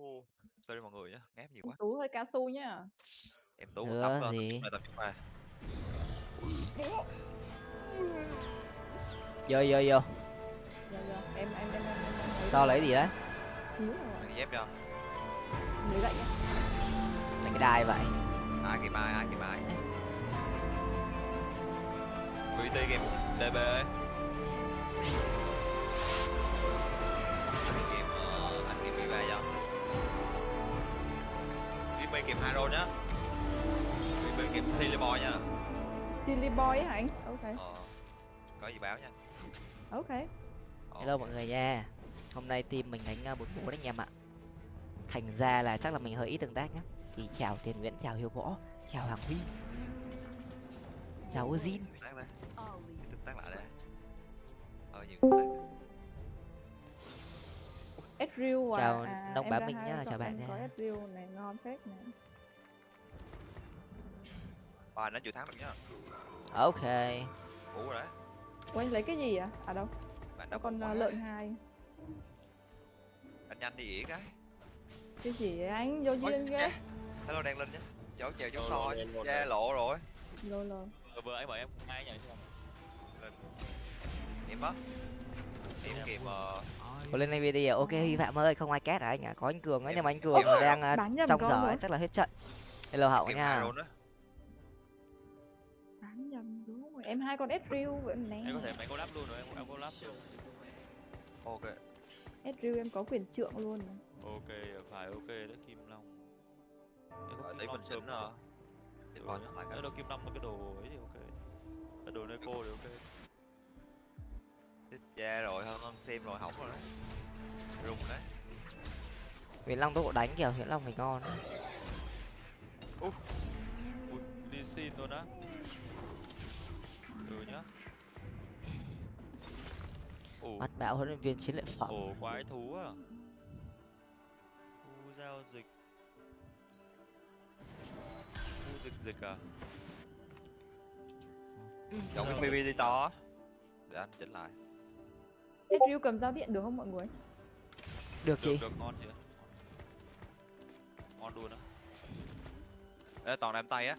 Ô, sorry mọi người nhá, ngáp nhiều quá. tú hơi cao su nhá Em tú một Nữa tập tập gì? tập trung lại. vô vô vô dạ dạ em em em em sao lấy gì đấy xíu rồi dép cho. lấy gậy nhá mấy cái đai vậy Ai kìm ai, ai kìm ai. VT kìm DB ơi. VB kìm Haro nhá. VB kìm Silly Boy nhá. silly boy hả anh ok Ờ. Có gì báo nha. ok hello mọi người nha hôm nay team mình đánh bốn bốn anh em ạ thành ra là chắc là mình hơi ít tương tác nhá thì chào tiền nguyễn chào hiếu võ chào hoàng huy chào ozin Tương tác đây. Tương tác lại đây. Ờ nhiều tương tác. Ezreal à, Chào à, Nông em Bá ra Minh nhá, chào bạn em có nha. Ezreal này ngon phết nè Bài nó chưa thắng được nhá. ok rồi đấy. Ủa anh lấy cái gì à? À đâu? Bạn đã con uh, lợn hai. Anh nhanh đi ỉa cái. Cái gì vậy anh? Vô duyên ghê. yeah. Hello đang lên nhá. Cháu chèo Rồi, so lên che rồi. lộ rồi. Lô lô. Vừa vừa anh bảo em ngay nhỉ chứ không? Em á. Em kịp ờ có lên đây video ok hy phạm ơi không ai két hả anh ạ có anh cường ấy Em- nhưng mà anh cường đang nhầm trong giờ rồi. ấy, chắc là hết trận hello hậu nha. Bán nhầm rồi. Em hai con Ezreal vậy nè. Em có thể máy collab luôn rồi, em em collab luôn. Ok. Ezreal em có quyền trượng luôn. Ok, phải ok đó Kim Long. Em có Rồi Kim Long mình sớm ờ Rồi bọn lại nhá. cái. Đâu Kim Long có cái đồ ấy thì ok. Cái đồ Neko thì ok. Chết cha rồi hơn hơn xem rồi hỏng rồi đấy. Rung đấy. nguyễn long tốc độ đánh kìa nguyễn long thì ngon Ui, đi xin luôn á. Ừ nhá. Ồ, mắt bão huấn luyện viên chiến luyện phẩm ồ quái thú à. Khu giao dịch. Khu dịch dịch à? Chọn cái BB đi to. Để anh chỉnh lại. Ezreal cầm dao điện được không mọi người? được chị Được, được ngon chị. Ngon luôn á. Ê toàn em tay á.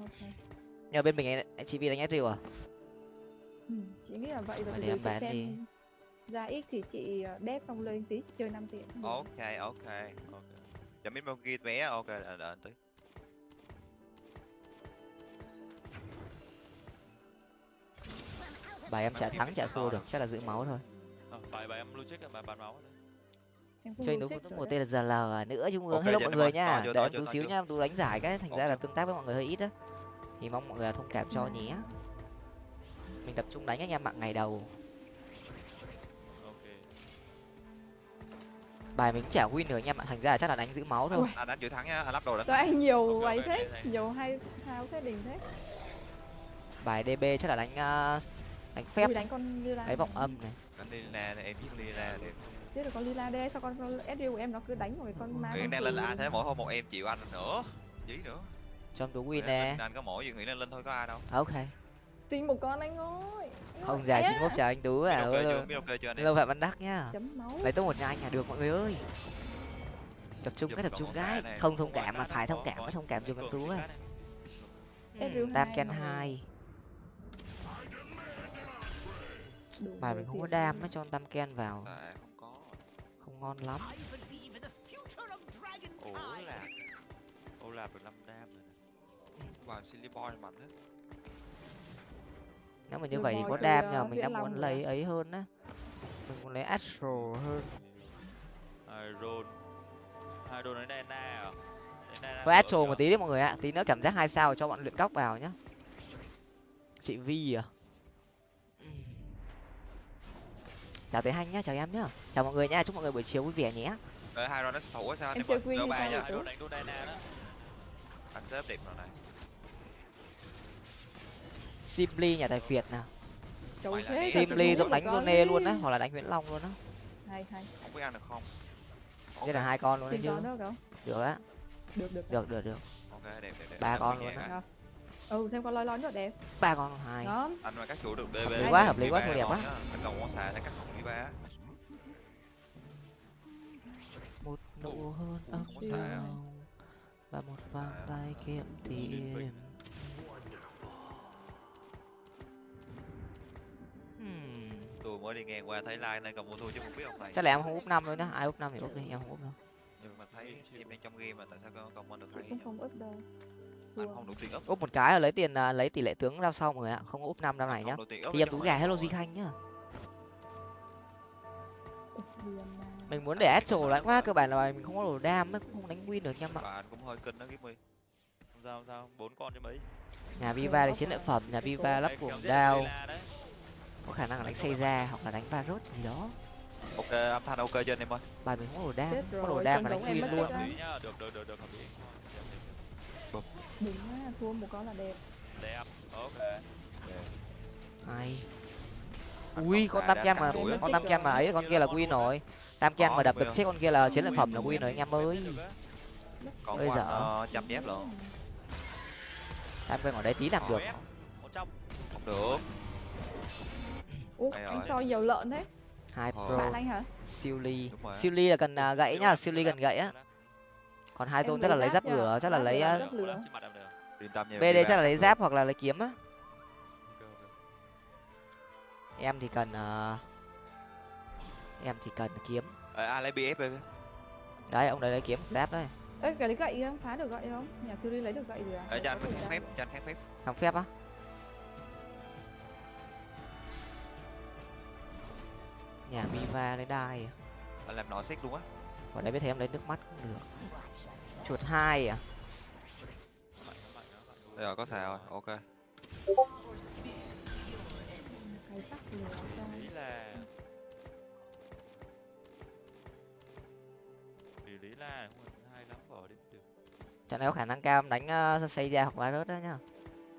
Ok. nhờ bên mình anh, chị vi đánh Ezreal à Ừ, chị nghĩ là vậy rồi. Để bán xem đi. Ra ít thì chị ờ, đép xong lên tí chơi 5 tiền. Ok ok. Ok. Cho mấy bao ghi vé ok đợi đợi tí. Bài em chả thắng chả thua được chắc là giữ máu thôi À, bài bài em blue check à, bài bán máu chơi check có rồi một đấy. tên là GL nữa trung ương Ok, hello mọi người nha tú to xíu nha em tú đánh giải cái thành ra là tương tác với mọi người hơi ít á thì mong mọi người thông cảm cho nhé mình tập trung đánh anh em mạng ngày đầu Ok. bài mình cũng chả win được anh em ạ thành ra là chắc là đánh giữ máu thôi. Anh đánh chữ thắng nhá, anh lắp đồ đánh. Anh nhiều ấy thế? Nhiều hay thao thế đình thế? bài db chắc là đánh uh, đánh phép. Đánh con Lila. đánh vọng âm này. Đi ra này em giết đi ra để Biết được con Lila đây sao con con Ezreal của em nó cứ đánh rồi con ma. Con đang lên là thế mỗi hôm một em chịu anh nữa. Dí nữa. cho em tú win nè. Anh có mỗi gì Nguyễn lên lên thôi có ai đâu. ok. Xin một con anh ơi. không dài xin mốt chào anh tú Biết à Biết anh hello phạm văn đắc nhá. Lấy tôi một nhà anh à được mọi người ơi. Tập trung cái tập trung con cái. không thông cảm mà phải thông cảm mới thông cảm em cường tú cái này. Ezreal đam hai mà. bài mình không có đam mới cho tam ken vào À, không có. không ngon lắm Ồ là. Ô là được 5 đam rồi nè. Bài Silly Boy mạnh hết. nếu mà như vậy thì có đam nhờ mình đang muốn lấy ấy hơn á mình muốn lấy astro hơn Iron. Iron lấy Dana à? Dana với astro một tí đi mọi người ạ tí nữa cảm giác hai sao cho bọn luyện cóc vào nhá chị vi à chào tới hanh nhá chào em nhá chào mọi người nhá chúc mọi người buổi chiều vui vẻ nhé Ê, hai nó thủ sao Em chơi thì ba nha. được? Iron đánh đô Dana đó. Anh xếp đẹp rồi này. simply nhà tài việt nào simply giống đánh Zone luôn á hoặc là đánh nguyễn long luôn á Hay hay. Không biết ăn được không? đây là hai con luôn đấy chứ được á Được được. được được được. Ba con luôn á. Ừ thêm con loi loi nữa đẹp. ba con hai Ngon. Anh mà các chủ được DB. Hợp lý quá, hợp lý quá, thôi đẹp quá. Anh còn con xà sẽ cắt không đi ba. một nụ hôn không ấm à? nồng và một vòng À, tay kiếm Xuyên tiền Hmm. tôi mới đi ngang qua thấy like này còn mua thua chứ không biết ông này chắc là em không úp năm đâu nhá ai úp năm thì úp đi em không úp đâu nhưng mà thấy team đang trong game mà tại sao con comment được cũng không ấp đâu úp một cái là lấy tiền à, lấy tỷ lệ tướng ra sau mọi người ạ. Không có úp năm năm này nhá. thì em tú gà hello di khanh nhá. Mình muốn để astro lại quá cơ bản là mình không có đồ đam ấy, cũng không đánh win được nha bạn và anh cũng hơi kinh đó Gimmy không sao không sao. Bốn con chứ mấy. Nhà viva lấy chiến lợi phẩm nhà viva lắp cuồng đao. Có khả năng là đánh xây ra hoặc là đánh varus gì đó. Ok âm thanh ok chưa anh em ơi. Bài mình không có đồ đam không có đồ đam mà đánh win luôn. được được được được hợp lý đừng á thua một con là đẹp. Đẹp ok. Anh ui con tam cắt mà con tam kem mà ấy con kia là win rồi. Tam kem Có, mà đập được chết con kia là chiến lợi phẩm là win rồi anh em ơi. còn Ơi. dở. ờ, chăm dép luôn. Tam kem ở đây tí làm được. Không được. Ủa anh soi dầu lợn thế. Hai Ờ. pro. Bạn anh hả? Siêu ly siêu ly là cần à, gãy nhá siêu ly cần gãy á. còn hai tôn chắc là lấy giáp lửa chắc là lấy bd chắc là lấy giáp hoặc là lấy kiếm á. Em thì cần à, em thì cần kiếm. Ờ, ai lấy bf baby đấy ông đấy lấy kiếm giáp đấy. Ê cái đấy gậy không phá được gậy không? Nhà siêu ly lấy được gậy rồi à? Ờ, ra phép kháng phép. Thằng phép á? Nhà viva lấy đai à? anh làm nọ xét luôn á. Ở đây biết thấy em lấy nước mắt cũng được. Chuột hai à bây giờ có xài rồi ok. Cái sắc lửa ra Ý là vì lý là không phải hay lắm bỏ đi được trận này có khả năng cao em đánh uh, xây ra hoặc virus đó nhá.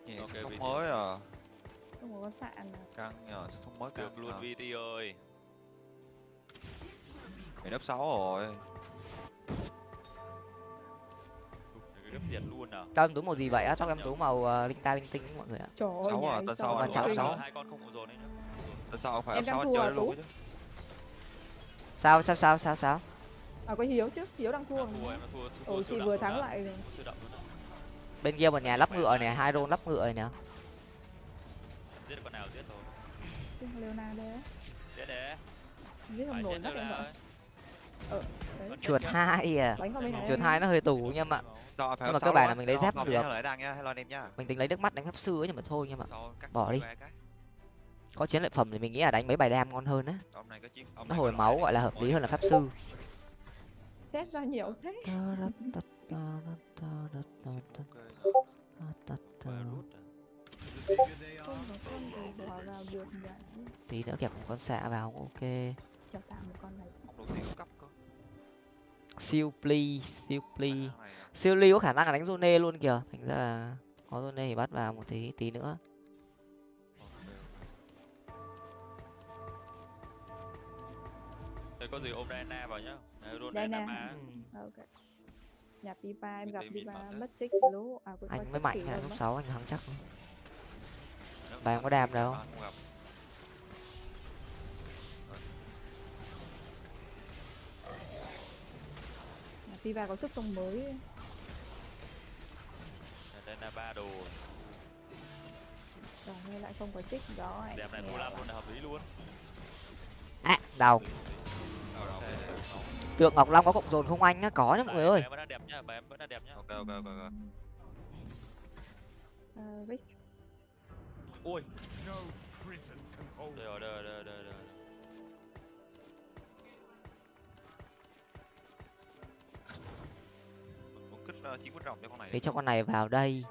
Nhẹ Ok, sẽ không mới à. Không có sạn à. Căng nhờ không mới căng được luôn à. VT ơi. Mày lớp 6 rồi Gấp diệt luôn à? Cho em tú màu gì vậy á? Tóc em tú màu uh, linh ta linh tinh mọi người ạ. Trời ơi Sáu à, sau anh dầu cháu lợn. cháu. hai con không có dồn ấy nữa tại sao phải Em đang 6 thua à, chơi luôn chứ. Sao sao sao sao sao? À có hiếu chứ? Hiếu đang thua. Mà. thua thua thua ừ đậm vừa thắng lại. Bên kia một nhà lắp ngựa này hai rôn lắp ngựa này nè. Giết con nào giết thôi. Leonardo. Đấy giết để giết không nổi đâu em vợ đấy chuột hai à. Chuột em. hai nó hơi tủ nha mà sao phải Nhưng mà cơ 6 bản luôn là mình lấy Không, giáp không được. anh em mình tính lấy nước mắt đánh pháp sư ấy nhưng mà thôi nhưng mà sau cắt bỏ đi. Có chiến lợi phẩm thì mình nghĩ là đánh mấy bài đam ngon hơn á. Ông này có chiến ông nó hồi máu gọi là hợp lý hơn là pháp sư. Xét ra nhiều thế. Tí nữa kẹp một con xạ vào ok siêu pli siêu pli à. siêu ly có khả năng là đánh zone luôn kìa thành ra là có zone thì bắt vào một tí tí nữa Thế có gì ôm Diana vào nhá. Roll Diana. Ừ. ok nhà pipa em gặp pipa mất trích lú à anh mới mạnh luôn lúc sáu anh thắng chắc Và em có đam anh đâu. Pipa có sức sông mới Diana ba đồ. rồi nên lại không có trích đó Đẹp này làm à. luôn là hợp lý luôn. à đầu đây, đây, tượng ngọc long có cộng dồn không anh á có nhá mọi người ơi em vẫn đẹp nhá, bài em vẫn đang đẹp nhá. ok ok ok ok Ờ, Rick. Đây rồi, đây rồi, đây rồi, đây rồi, đây rồi. Quýt rồng cho con này. Để cho con này vào đây.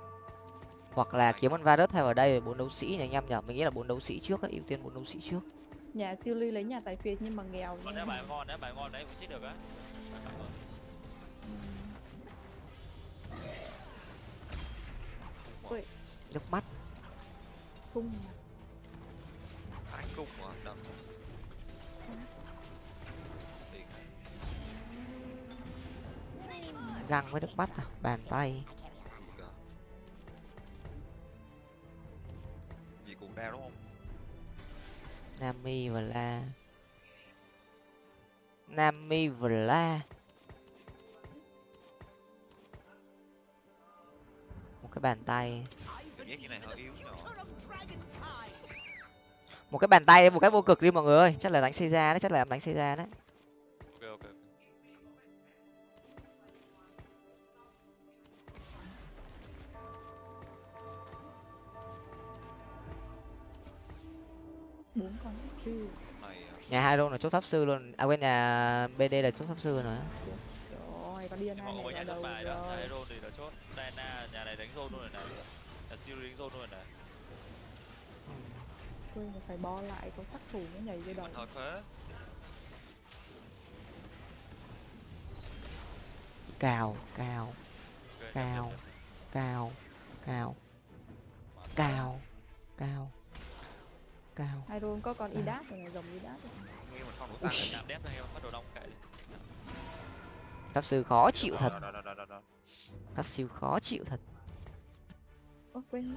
Hoặc là kiếm con Varus thay vào đây bốn đấu sĩ nhỉ anh em nhỉ? Mình nghĩ là bốn đấu sĩ trước á, ưu tiên bốn đấu sĩ trước. Nhà siêu ly lấy nhà tài phiệt nhưng mà nghèo Còn nếu bài ngon đấy, bài ngon đấy, cũng chích được á. Nước mắt. Cung thái cung mà răng với nước mắt à? Bàn tay. Gì cũng đau đúng không? Nami và la. Nami và la. Một cái bàn tay. Một cái bàn tay một cái vô cực đi mọi người ơi. Chắc là đánh xây ra đấy chắc là em đánh xây ra đấy. Nhà hai là chốt pháp sư luôn. À quên nhà bd là chốt pháp sư rồi. Điên mà có này nhà vào chốt đầu bài đó nhà rồi hero thì là chốt. Diana nhà này đánh zone luôn rồi này. Nhà Siri đánh zone luôn rồi này. Quên là phải bo lại có sắc thủ nó nhảy vô đầu. phế. Cào cào Ok, Cao. nhập, nhập, nhập. Cao. Rôn có con idas rồi này dòng idas không đủ tăng đép thôi bắt đầu đông kệ. Đi pháp sư khó chịu thật. pháp sư khó chịu thật. Ơ quên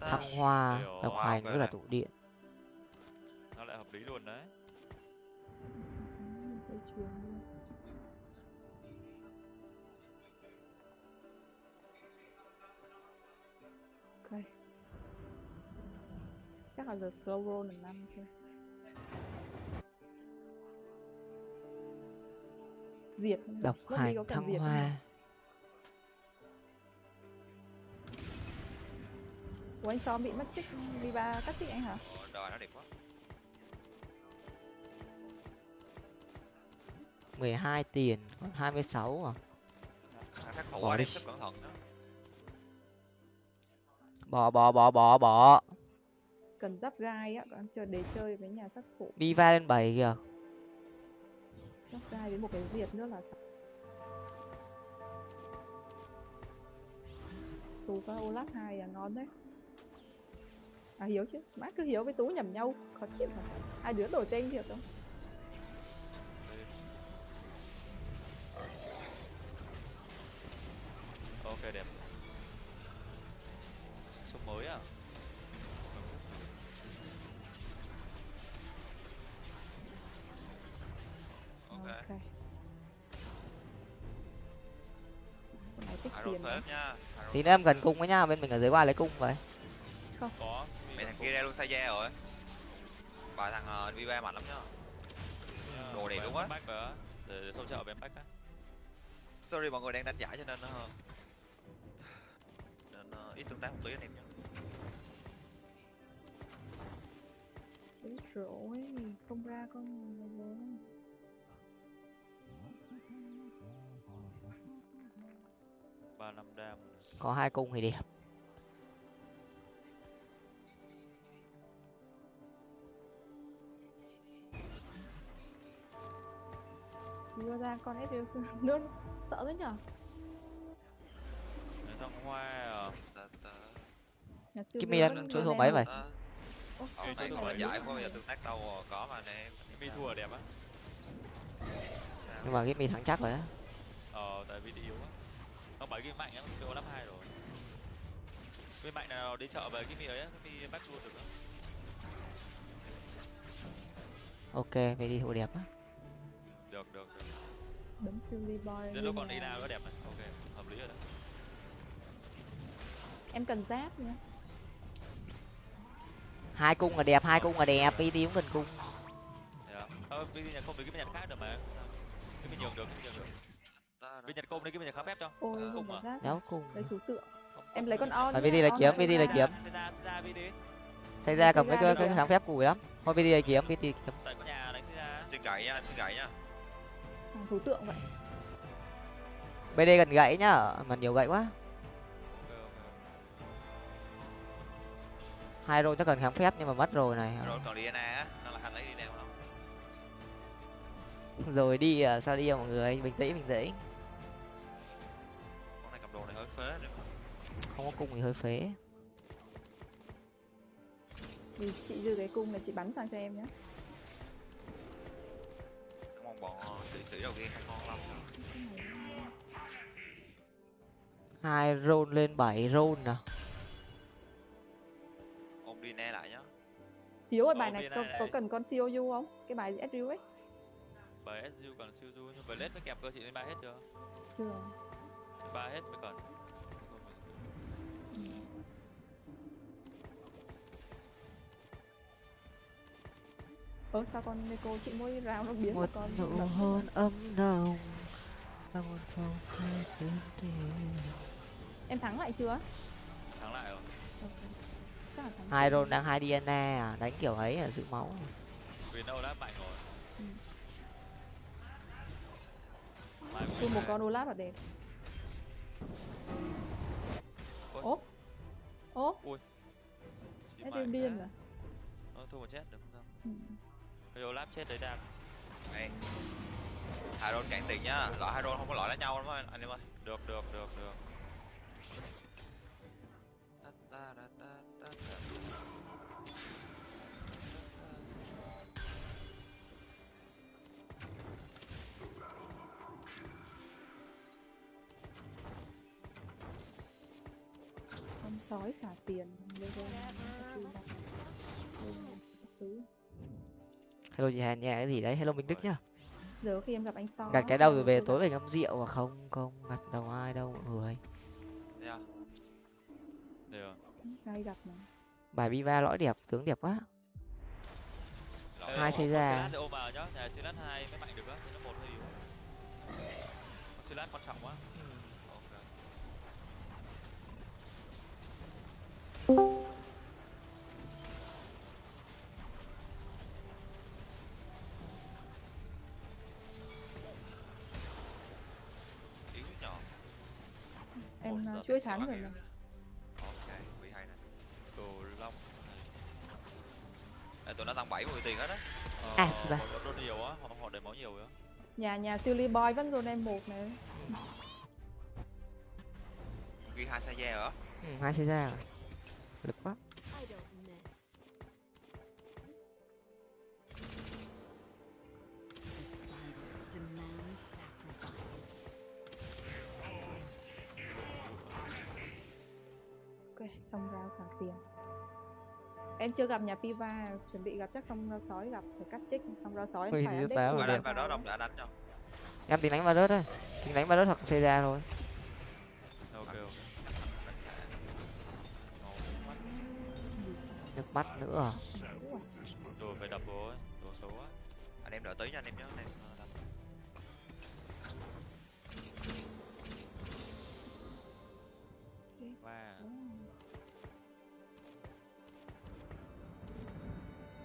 thăng hoa độc hành với cả tụ điện. Nó lại hợp lý luôn đấy chắc là giờ slow roll được năm thôi diệt độc cần thăng diệt không nhỉ? hoa Ủa anh Som bị mất tích Viva cắt tích anh hả? Ồ, Đời nó đẹp quá. 12 tiền còn 26 à Thằng khắc khổ Bỏ đi. đem xếp cẩn thận đó. bỏ bỏ bỏ bỏ bỏ Cần giáp gai á, còn chờ để chơi với nhà sát thủ Viva lên 7 kìa Giáp gai với một cái diệt nữa là sao? Tù có Olaf 2 à ngon đấy À Hiếu chứ, má cứ Hiếu với Tú nhầm nhau, khó chịu hả? Hai đứa đổi tên thiệt không? Nha. Hai đôi tí nữa em gần cung với nhá bên mình ở dưới qua lấy cung vậy có Mày thằng kia ra luôn sai rồi. Bà thằng uh, Viva mạnh lắm nhá. đồ đẹp luôn á. để, sau chợ bên bách á Sorry mọi người đang đánh giải cho nên nó nên ờ, ít tương tác một tí anh em nhé. Chết rồi, không ra con này ba năm đam có hai cung thì đẹp Đưa ra con Ezreal nữa sợ thế nhở? Để thăng hoa à Viu đang đưa số mấy rồi. vậy? ta. Ô, Ờ, cái này là giải không bao giờ rồi. tương tác đâu ờ, có mà em. mi thua đẹp á nhưng mà Gimmy thắng chắc rồi á ờ tại vì đi yếu á nó bảy game mạnh á kêu lắp hai rồi. Game mạnh nào đi chợ về cái mi ấy cái mi back luôn được á. Ok vậy đi hộ đẹp á. Được được được. Đấm siêu Lee Boy đến lúc còn đi nhà. nào có đẹp này ok hợp lý rồi đó Em cần giáp nha. hai cung là đẹp hai cung là đẹp. Đi đi cũng cần cung. Không? ờ giờ nhật không được cái nhật khác được mà. Cái bên nhường được cái bên nhường được bên nhật công đi cái bên nhật khá phép cho Ôi, có à? đéo cung Đây thủ tượng. Em lấy con on. Nhá, VD là kiếm, VD là kiếm. Xây ra đi đi cầm cái đi cái thắng phép cùi lắm thôi VD là kiếm VD kiếm tại có nhà đánh xây ra xin gậy nha, xin gậy nha. Thủ tượng vậy. BD gần gãy nhá mà nhiều gãy quá hai rô chắc cần kháng phép nhưng mà mất rồi này Rồi còn á, nó là lấy đi rồi đi à, sao đi à, mọi người bình tĩnh bình tĩnh không có cung thì hơi phế Vì chị dư cái cung này chị bắn sang cho em nhé. Cảm ơn bọn kỵ sĩ đầu tiên ngon lắm. hai roll lên bảy roll à Ôm Diana lại nhá. Hiếu ơi Có bài này có, có cần con COU không? Cái bài Ezreal ấy. bài SU còn siêu du nhưng bài lết mới kẹp cơ chị lên bài hết chưa chưa ba hết mới còn ơ sao con Neko chị mỗi rào nó biến một một con nụ hôn ấm nồng và một phòng hai tiếng đêm em thắng lại chưa? Thắng lại rồi. Ok. Chắc là thắng hai rôn đang hai DNA à? Đánh kiểu ấy là giữ máu vì nó Olaf mạnh rồi. Ừ. Một con Olaf là đẹp. Ôi. Ố. Em mãi điên điên à Ờ, thua một chết được không sao ừ. cái Olaf chết đấy đang. Đây. hai đôn cạn tiền nhá. Loại hai đôn không có loại đánh nhau đúng không anh em ơi. Được được được được là các thứ. hello chị hàn nha cái gì đấy? Hello minh đức nhá. Giờ khi em gặp anh sói. Gặp cái đâu? Rồi về tối về ngâm rượu mà không không gặp đâu ai đâu mọi người. Không? được hay gặp mà? Bài viva lõi đẹp tướng đẹp quá. Hai xây ra. nhà Silas hai mới mạnh được á nó một hơi yếu. Có Silas quan trọng quá Ôi, uh, thắng bác rồi Ok, quý hay nè. đồ long. Ê, tụi nó tăng 70 tiền hết á. ờ, À, họ đốt đốt nhiều á họ họ để máu nhiều á. Nhà nhà Silly Boy vẫn dồn em một này. Ghi hai xe da hả? ừ, hai xây ra lực quá tiền. Em chưa gặp nhà Piva chuẩn bị gặp chắc xong rau sói gặp phải cắt trích xong rau sói em Ui, phải mà Bà đẹp. đánh vào đó đông đã đánh cho. em tính đánh vào rớt thôi. Tính đánh vào rớt hoặc xây ra thôi. Ok ok. Nước mắt nữa đồ phải đập đồ xấu á. Anh em đợi tí nha anh em nhé. Anh em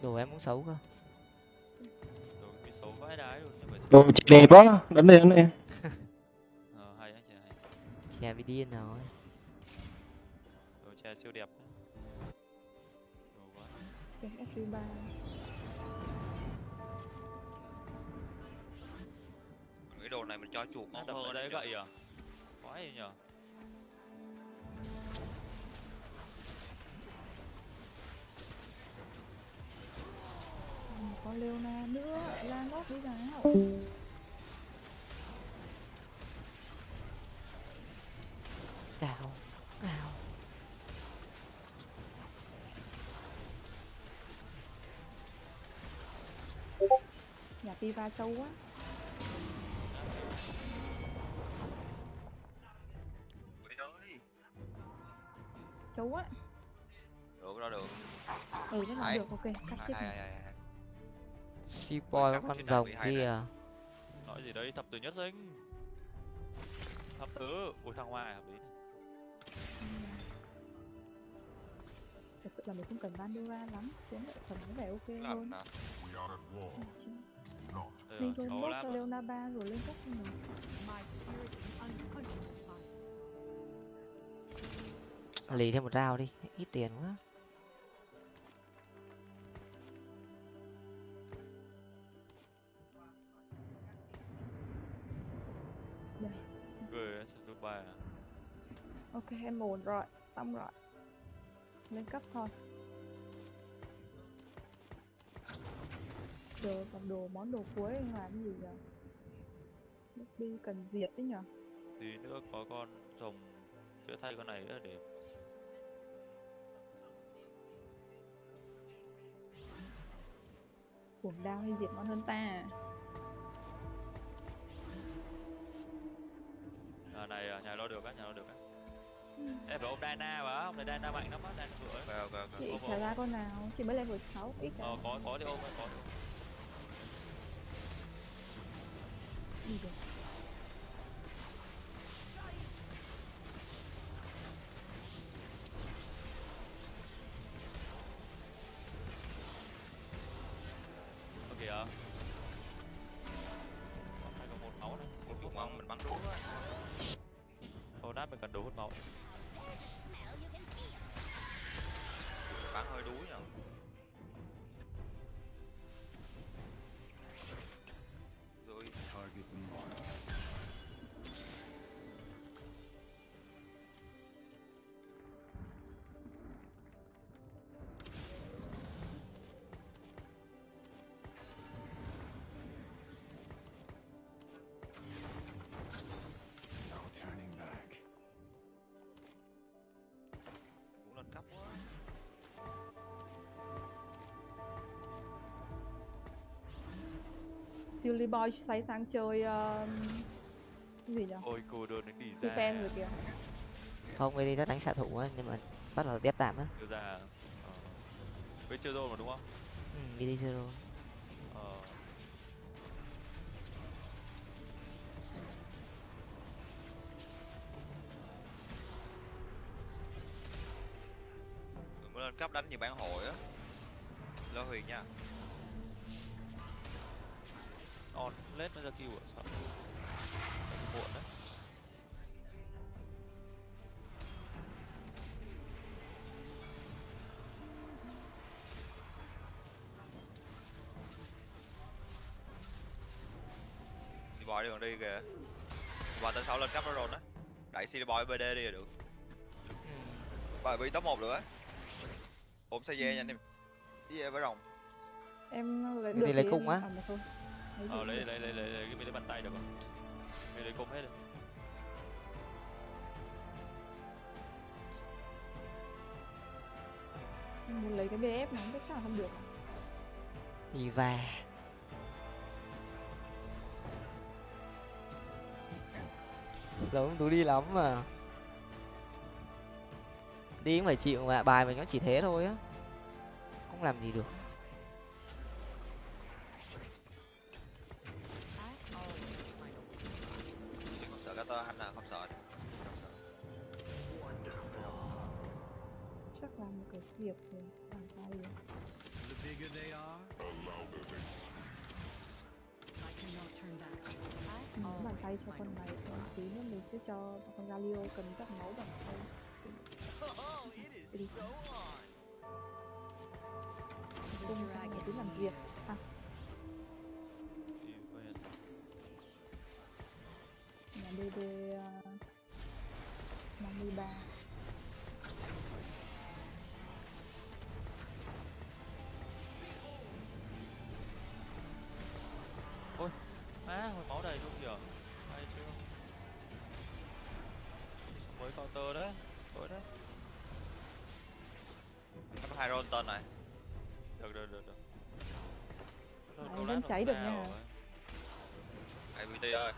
đồ em cũng xấu cơ. Đồ bị xấu vãi đái luôn nhưng mà Đồ chị đẹp quá, đánh đi đánh đi. ờ, hay anh chị hay. Chè bị điên rồi đồ che siêu đẹp đồ quá. Ok FG ba. Cái đồ này mình cho chuột ngon hơn. ở đấy gậy à? Quá gì nhở có Leona nữa ra ngót đi nào cào cào. Nhà Piva trâu quá. Trâu quá. Được đó được. ừ chắc là được ok cắt hay này. Seaboy con rồng kia. nói gì đấy thập tử nhất sinh. Thập tử ui thằng hoa hợp lý thật sự là mình không cần Bandura lắm chiến lợi phẩm có vẻ ok Làm rồi nó nốt lát cho mà. Leona 3 rồi lên cấp cho mình lì thêm một rau đi ít tiền quá ok em ổn rồi xong rồi. Lên cấp thôi. Giờ còn đồ món đồ cuối anh làm gì Nước đi cần diệt đấy nhở? Tí nữa có con rồng chữa thay con này nữa để cuồng đao hay diệt ngon hơn ta? Này à, nhà lo được á nhà lo được á em phải ôm Diana mà hôm nay Diana mạnh lắm á Diana vừa ấy. Ok ok ok chị trả ra con nào chị mới level 6 ít cả ờ có có thì ôm có. Thì ôm. Silly Boy xoay sang chơi cái gì nhỉ? ôi cô đơn đến đi ra. fan rồi kìa. không cái đi nó đánh xạ thủ á nhưng mà bắt đầu đép tạm á. Đưa ra. Ờ. với chưa rồi mà đúng không? Ừ, zero ờ. Tụi mới lên cấp đánh như bản hội á. Lo huyền nha on. Lết nó ra kêu à sợ. Muộn đấy. Đi boy đi còn đi kìa. Và tên sau lên cấp đó rồi đó. Đẩy CD boy BD đi là được. Bà bị top 1 được á ôm xe dê nhanh đi đi về với rồng. Em lấy Cái được gì lấy cung em- á? Ờ lấy lấy lấy lấy lấy cái mấy cái bàn tay được không? Lấy lấy cung hết rồi. Muốn lấy cái BF biết chắc là không được. Diva giống tú đi lắm mà. Đi cũng phải chịu mà bài mình nó chỉ thế thôi á. Không làm gì được việc rồi. Bàn tay rồi. I cannot turn back. I Muốn bàn always tay cho con này xong tí nữa mình sẽ cho con Galio cần các máu bàn tay. Đi. Cung sang này cứ làm việc. À, đi về nhà DD uh, 53. Roll tên này được được được được đâu vẫn cháy được nha. rồi. IVT ơi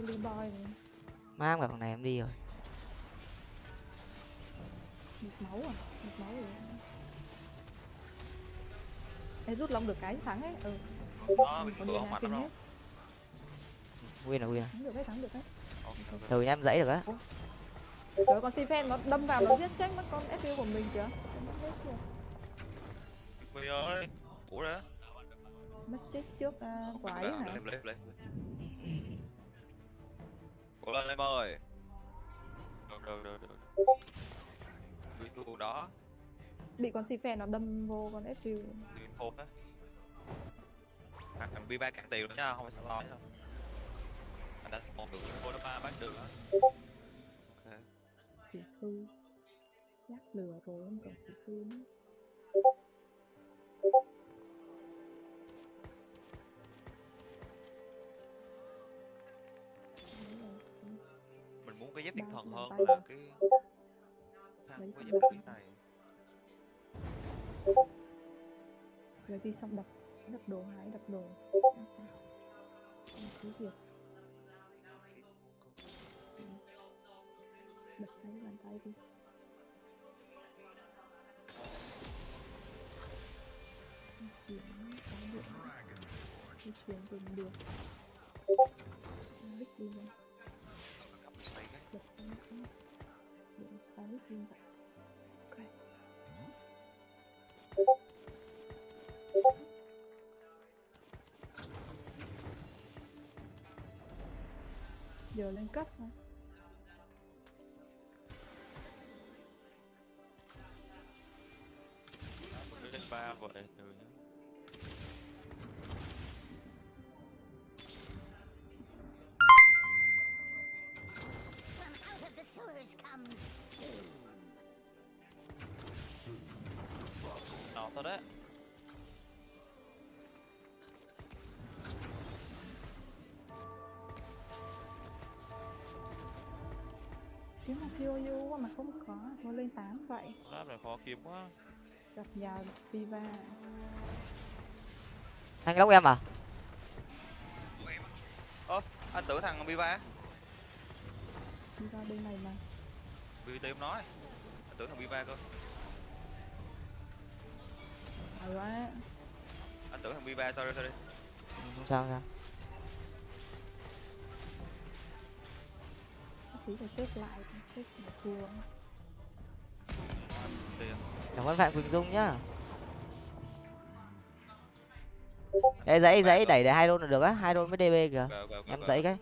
Silly Boy này. mam cả thằng này em đi rồi Một máu à? Một máu rồi. Ê, rút long được cái thắng ấy. Ừ. nó bị Còn cửa Diana không lắm đâu win là win à Thắng được đấy, thắng được đấy. từ em dãy được á Rồi con Sifen nó đâm vào nó giết chết mất con FU của mình kìa. Mất hết kìa. Huy ơi ủa đấy Mất chết trước uh, quái hả? Cố lên em ơi. Được được được được. Huy tu đó. Bị con xì phè nó đâm vô con FQ thì thôn á. Thằng thằng B3 cạn tiền rồi nha không phải sợ lo nữa. Anh đã một được cô nó ba bắt được á. Ok. Thì hư. Nhắc lừa rồi không còn thì hư nữa cái dép thiên thần hơn là cái Lấy với dép cái này. Rồi đi xong đập đập đồ hái đập đồ. Làm sao? Làm cứ việc. Ừ. đập tay bàn tay đi. Chuyển có điện di chuyển dùng được đích đi lên được không đập điện lên vậy ok giờ lên cấp hả lên ba vậy từ kiếm mà siêu yêu quá mà không có nó lên 8 vậy. Lab này khó kiếm quá. Gặp nhà Viva. Anh lóc em à? Ơ anh tưởng thằng B3 Viva bên này mà. BT em nói anh tưởng thằng B3 cơ. Phải quá. Anh tưởng thằng B3 sorry sorry. Không sao không sao tí phải xếp lại xếp tiền cảm ơn phạm quỳnh dung nhá. Ê dãy dãy đẩy để hai đôn là được á hai đôn với db kìa. Em dãy cái.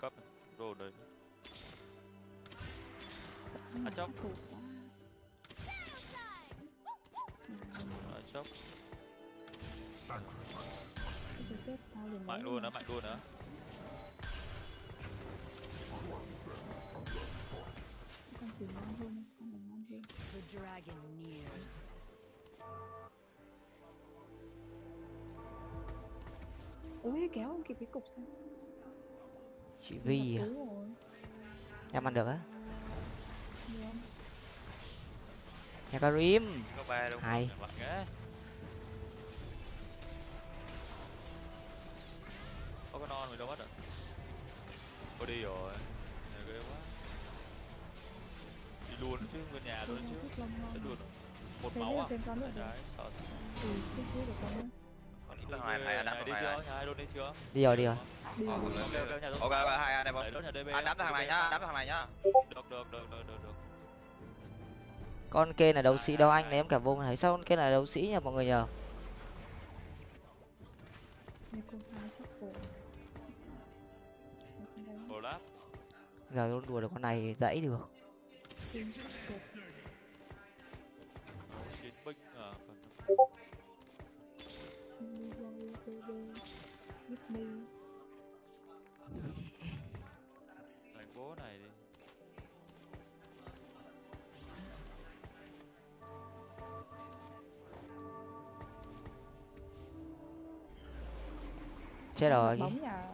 Cấp đồ đấy Ừ, chốc. à, chốc Tao liền mạnh luôn á mạnh luôn á. Con chỉ ngon hơn con này ngon hơn The dragon nears. ui kéo không kịp cái cục sao? Chị vi à? Em ăn được á? Nhà karim có ba luôn có con non mình đâu mất rồi cô đi rồi. Này ghê quá. Đi luôn chứ nguyên nhà luôn chứ. Chết luôn. Một Thế máu à? Đấy, rồi. sợ ừ được con nữa. Còn Đi chưa? hai luôn đi chưa? Đi rồi đi rồi. Ờ, rồi. ok, ok hai anh em đốt DB anh đấm thằng này nhá đấm thằng này nhá. Được được được được được được. Con kê là đấu sĩ đâu anh ném cả vùng thấy sao con kê là đấu sĩ nhỉ mọi người nhờ giờ luôn đùa được con này dãy được. Chiến binh đánh bố này đi chết rồi. bóng nhà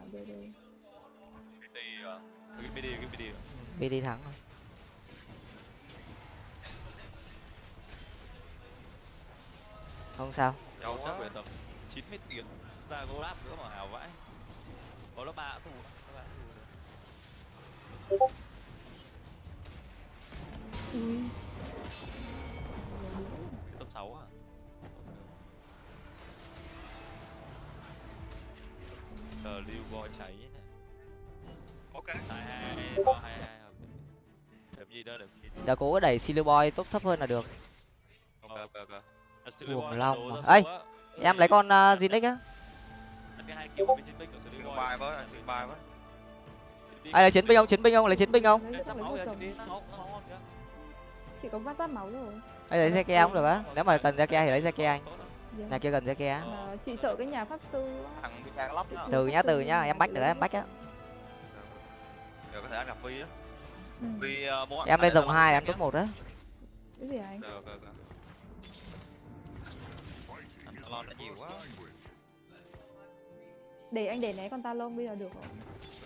bd thắng rồi không sao. Dầu chắc về tầm 90 tiền ra có láp nữa mà hào vãi. Có lớp ba được. ui top 6 à? Cờ lưu voi cháy ok. Hai hai cho hai hai đẹp gì đó đẹp gì đã cố cái đẩy silver boy tốt thấp hơn là được. Ok ok ok. Boy long á. em lấy con uh, zinix á. Ăn cái hai kill của bên chiến binh của Silly Xin Boy bài với anh xin bài với đi ai lấy chiến binh không chiến binh không lấy chiến binh không chị có vắt máu rồi ai lấy xe kia cũng được á. Nếu mà cần xe kia thì lấy xe kia anh. Dạ. nhà kia cần xe kia Mà chị sợ cái nhà pháp sư từ nhá từ nhá em bách được em bách á. Giờ có thể ăn gặp vi á Ừ. muốn ăn em lên cái dòng hai em top một á cái gì anh được được được lo đã nhiều quá. Để anh để né con ta lông bây giờ được rồi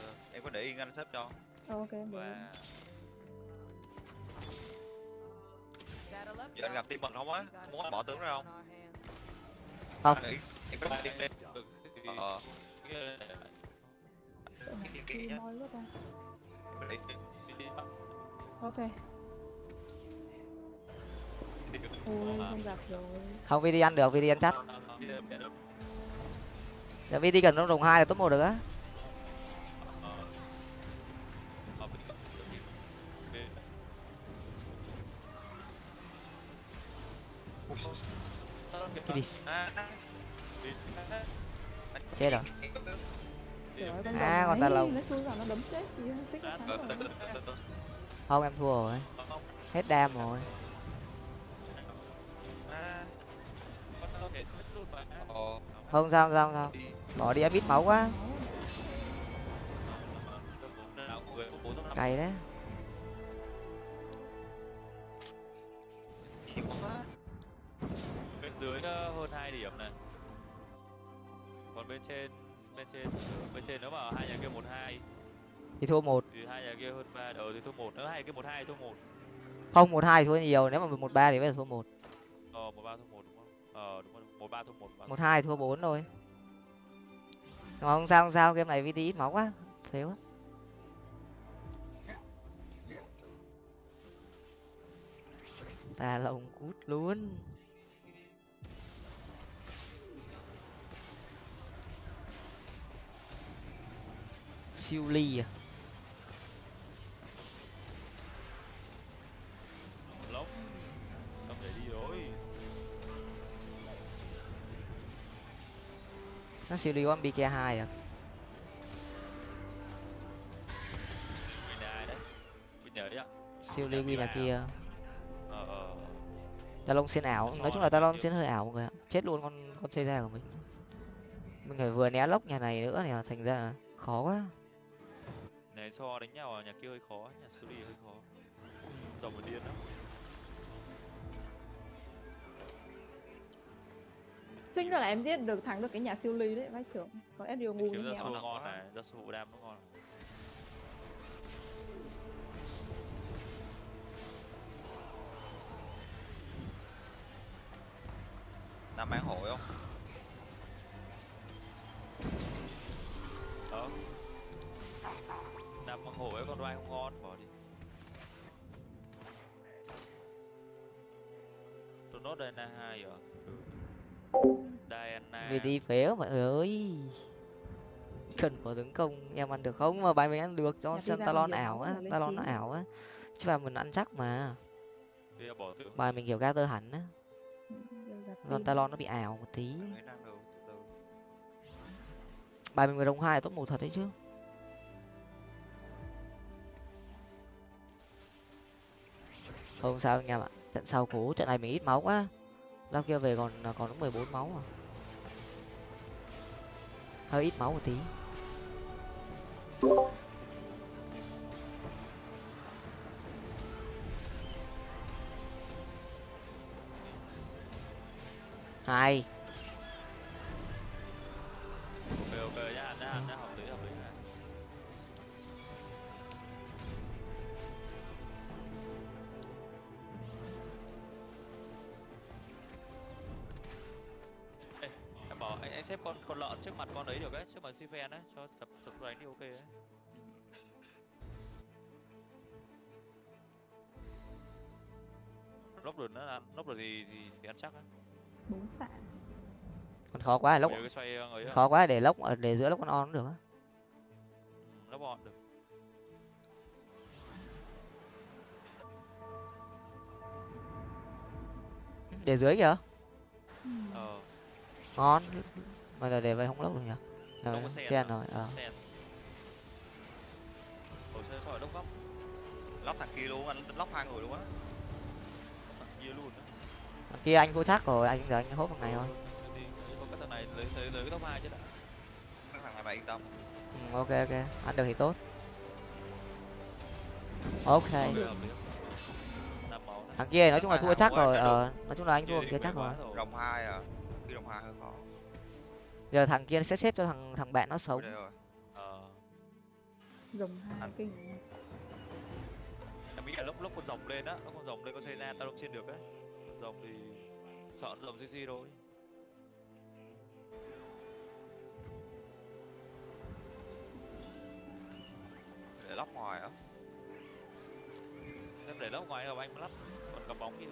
Ờ, em có để yên anh xếp cho. Ờ, ok em để Và giờ anh gặp team mình không á muốn anh bỏ tướng ra không? Không. Anh nghĩ em có team đi được ờ cái- hả? cái ok. Ôi không gặp rồi không vi đi ăn được vi đi ăn chắc giờ vi đi cần nó đồng hai là top một được á. Chết rồi. À, con ta từ không em thua rồi. Hết đam rồi. Không sao không sao không bỏ đi em ít máu quá. Cay đấy. Bên dưới ờ, hơn hai điểm này. Còn bên trên bên trên bên trên nếu mà hai nhà kia một hai. Thì thua một. Thì hai nhà kia hơn ba đầu thì thua một. Nếu hai nhà kia một hai thua một. Không một hai thua nhiều. Nếu mà một ba thì bây giờ thua một. Ờ một ba thua một đúng không? Ờ đúng rồi một ba thua một một hai thua bốn nhưng mà không sao không sao. Game này vt ít máu quá. Phế quá. Ta lồng cút luôn siêu ly à? Lốc không để đi rồi sao siêu ly có bk hai à siêu ly win là kia. Talon ờ ta ảo. Nói chung là ta lông hơi ảo mọi người ạ. Chết luôn con con xây ra của mình. Mình phải vừa né lốc nhà này nữa này thành ra là khó quá so đánh nhau à? Nhà kia hơi khó nhà xử lý hơi khó. Dòng một điên lắm. Nữa là em giết được thắng được cái nhà siêu ly đấy vãi trưởng có Ezreal ngu như su ngon này ra su đam nó ngon nam mang hội không? Đó đam bằng hổ ấy con đoai không ngon bỏ đi. Tôi nốt Diana hai rồi ừ. Diana. Vt phế mọi người ơi. Cần có tấn công em ăn được không? Mà bài mình ăn được cho xem talon ảo á là talon nó ảo á. Chứ mà mình ăn chắc mà. Bài mình kiểu gather hẳn á. Gặp còn talon nó bị ảo một tí. Bài mình người đồng hai top một thật đấy chứ không sao anh em ạ. Trận sau cố trận này mình ít máu quá. Lao kia về còn à, còn có 14 máu à. Hơi ít máu một tí. Hai ok ok nhá ăn nhá nhá xếp con con lợn trước mặt con ấy được ấy trước mặt si đấy cho tập tập đánh đi ok ấy. Lốc được nữa là lốc được thì thì, thì ăn chắc á bốn xạ còn khó quá lốc ờ, ấy khó quá để lốc ở- để giữa lốc con on cũng được á. Ừ, lốc bọn được. Để dưới kìa. Ờ. Ngon mà là để vậy không lốc được nhỉ? Không Rồi, có sen sen à? rồi ờ. sen Rồi sỏi đông góc lóc thằng kia luôn anh lóc hai người luôn á. Thằng kia luôn á. Thằng kia anh vô chắc rồi anh giờ anh hốt một ngày thôi. Có cái thằng này lấy lấy lấy cái top hai chứ đã. Mấy thằng này mày yên tâm. Ừ, ok ok. Ăn được thì tốt. Ok. Thằng kia nói chung là thua chắc rồi ờ nói chung là anh thua Kia chắc rồi. Rồng hai à? Khi rồng hai hơi khó giờ thằng kia sẽ xếp cho thằng thằng bạn nó sống. Rồi. Ờ, dùng hai kinh. Em nghĩ là lúc lúc con rồng lên á lúc con rồng lên con xây ra tao không xin được con rồng thì sợ rồng cc thôi. Để lóc ngoài á. Em để lóc ngoài không anh lắp còn cầm bóng thì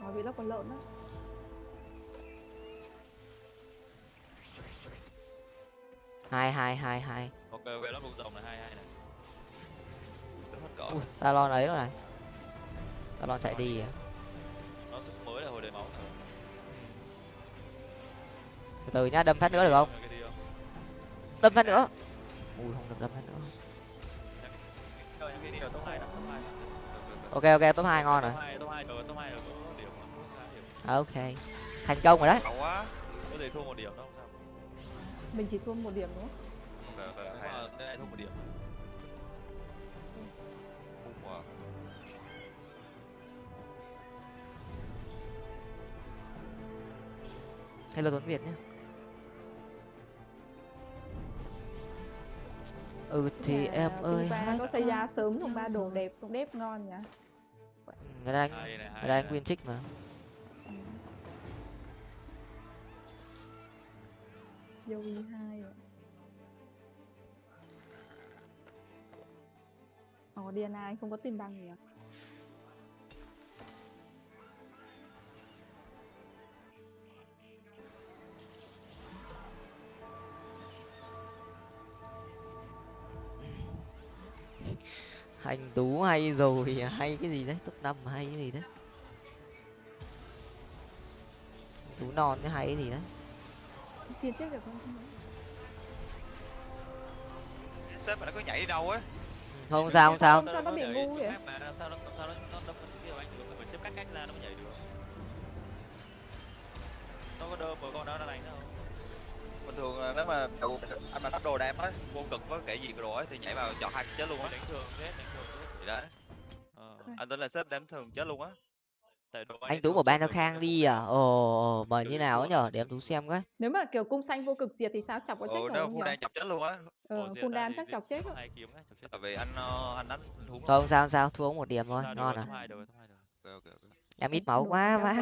có bị lóc con lợn đó hai hai hai hai ok ok lắp con rồng là hai hai này. Tính hết cỡ ui ta lo ấy rồi này. Ta lo chạy đi à? Nó sức mới là hồi đầy máu từ từ nhá đâm phát nữa được không? Đâm phát nữa. Ui không được đâm phát nữa. Ok ok top hai ngon rồi. Điểm ok. Thành công rồi đấy. Có thể thua một điểm đâu mình chỉ thua một điểm nữa ok ok nếu hay mà đây lại thua một điểm. Bung vào. hello tuấn việt nhé ừ thì Nhà em ơi. hát có xây ra sớm xong ba đồ đẹp xong đép ngon nhỉ? Người ta anh hai này hai người ta anh này. win trích mà Joey hai rồi Ồ, Diana anh không có tim băng à hành tú hay rồi à? hay cái gì đấy? Top năm hay cái gì đấy? Tú non cái hay cái gì đấy? Xin chết được không? sếp mà nó có nhảy đi đâu á? Không sao không sao. Sao nó bị ngu vậy? sao nó sao nó nó đâm cái anh được phải xếp cách cách ra nó mới nhảy được. Nó có đơm mà con đó nó đánh đâu bình thường là nếu mà đầu anh mà tắt đồ đam á vô cực với kẻ gì đồ ấy thì nhảy vào chọn hai chết luôn á. Đánh thường chết đánh thường. Chết đấy. Ờ. anh tính là sếp đám thường chết luôn á anh tú một ban thường khang đi à? ồ mà Được như nào ấy nhở? Để em tú xem cái Nếu mà kiểu cung xanh vô cực diệt thì sao? Chọc có chết ừ rồi nếu không phu nhỉ? đang chọc chết luôn á. Ờ, đam thì chắc chọc chết vì anh ờ, anh đánh anh thúng không sao sao? Thua một điểm thôi. Ngon rồi, à? em ít máu quá má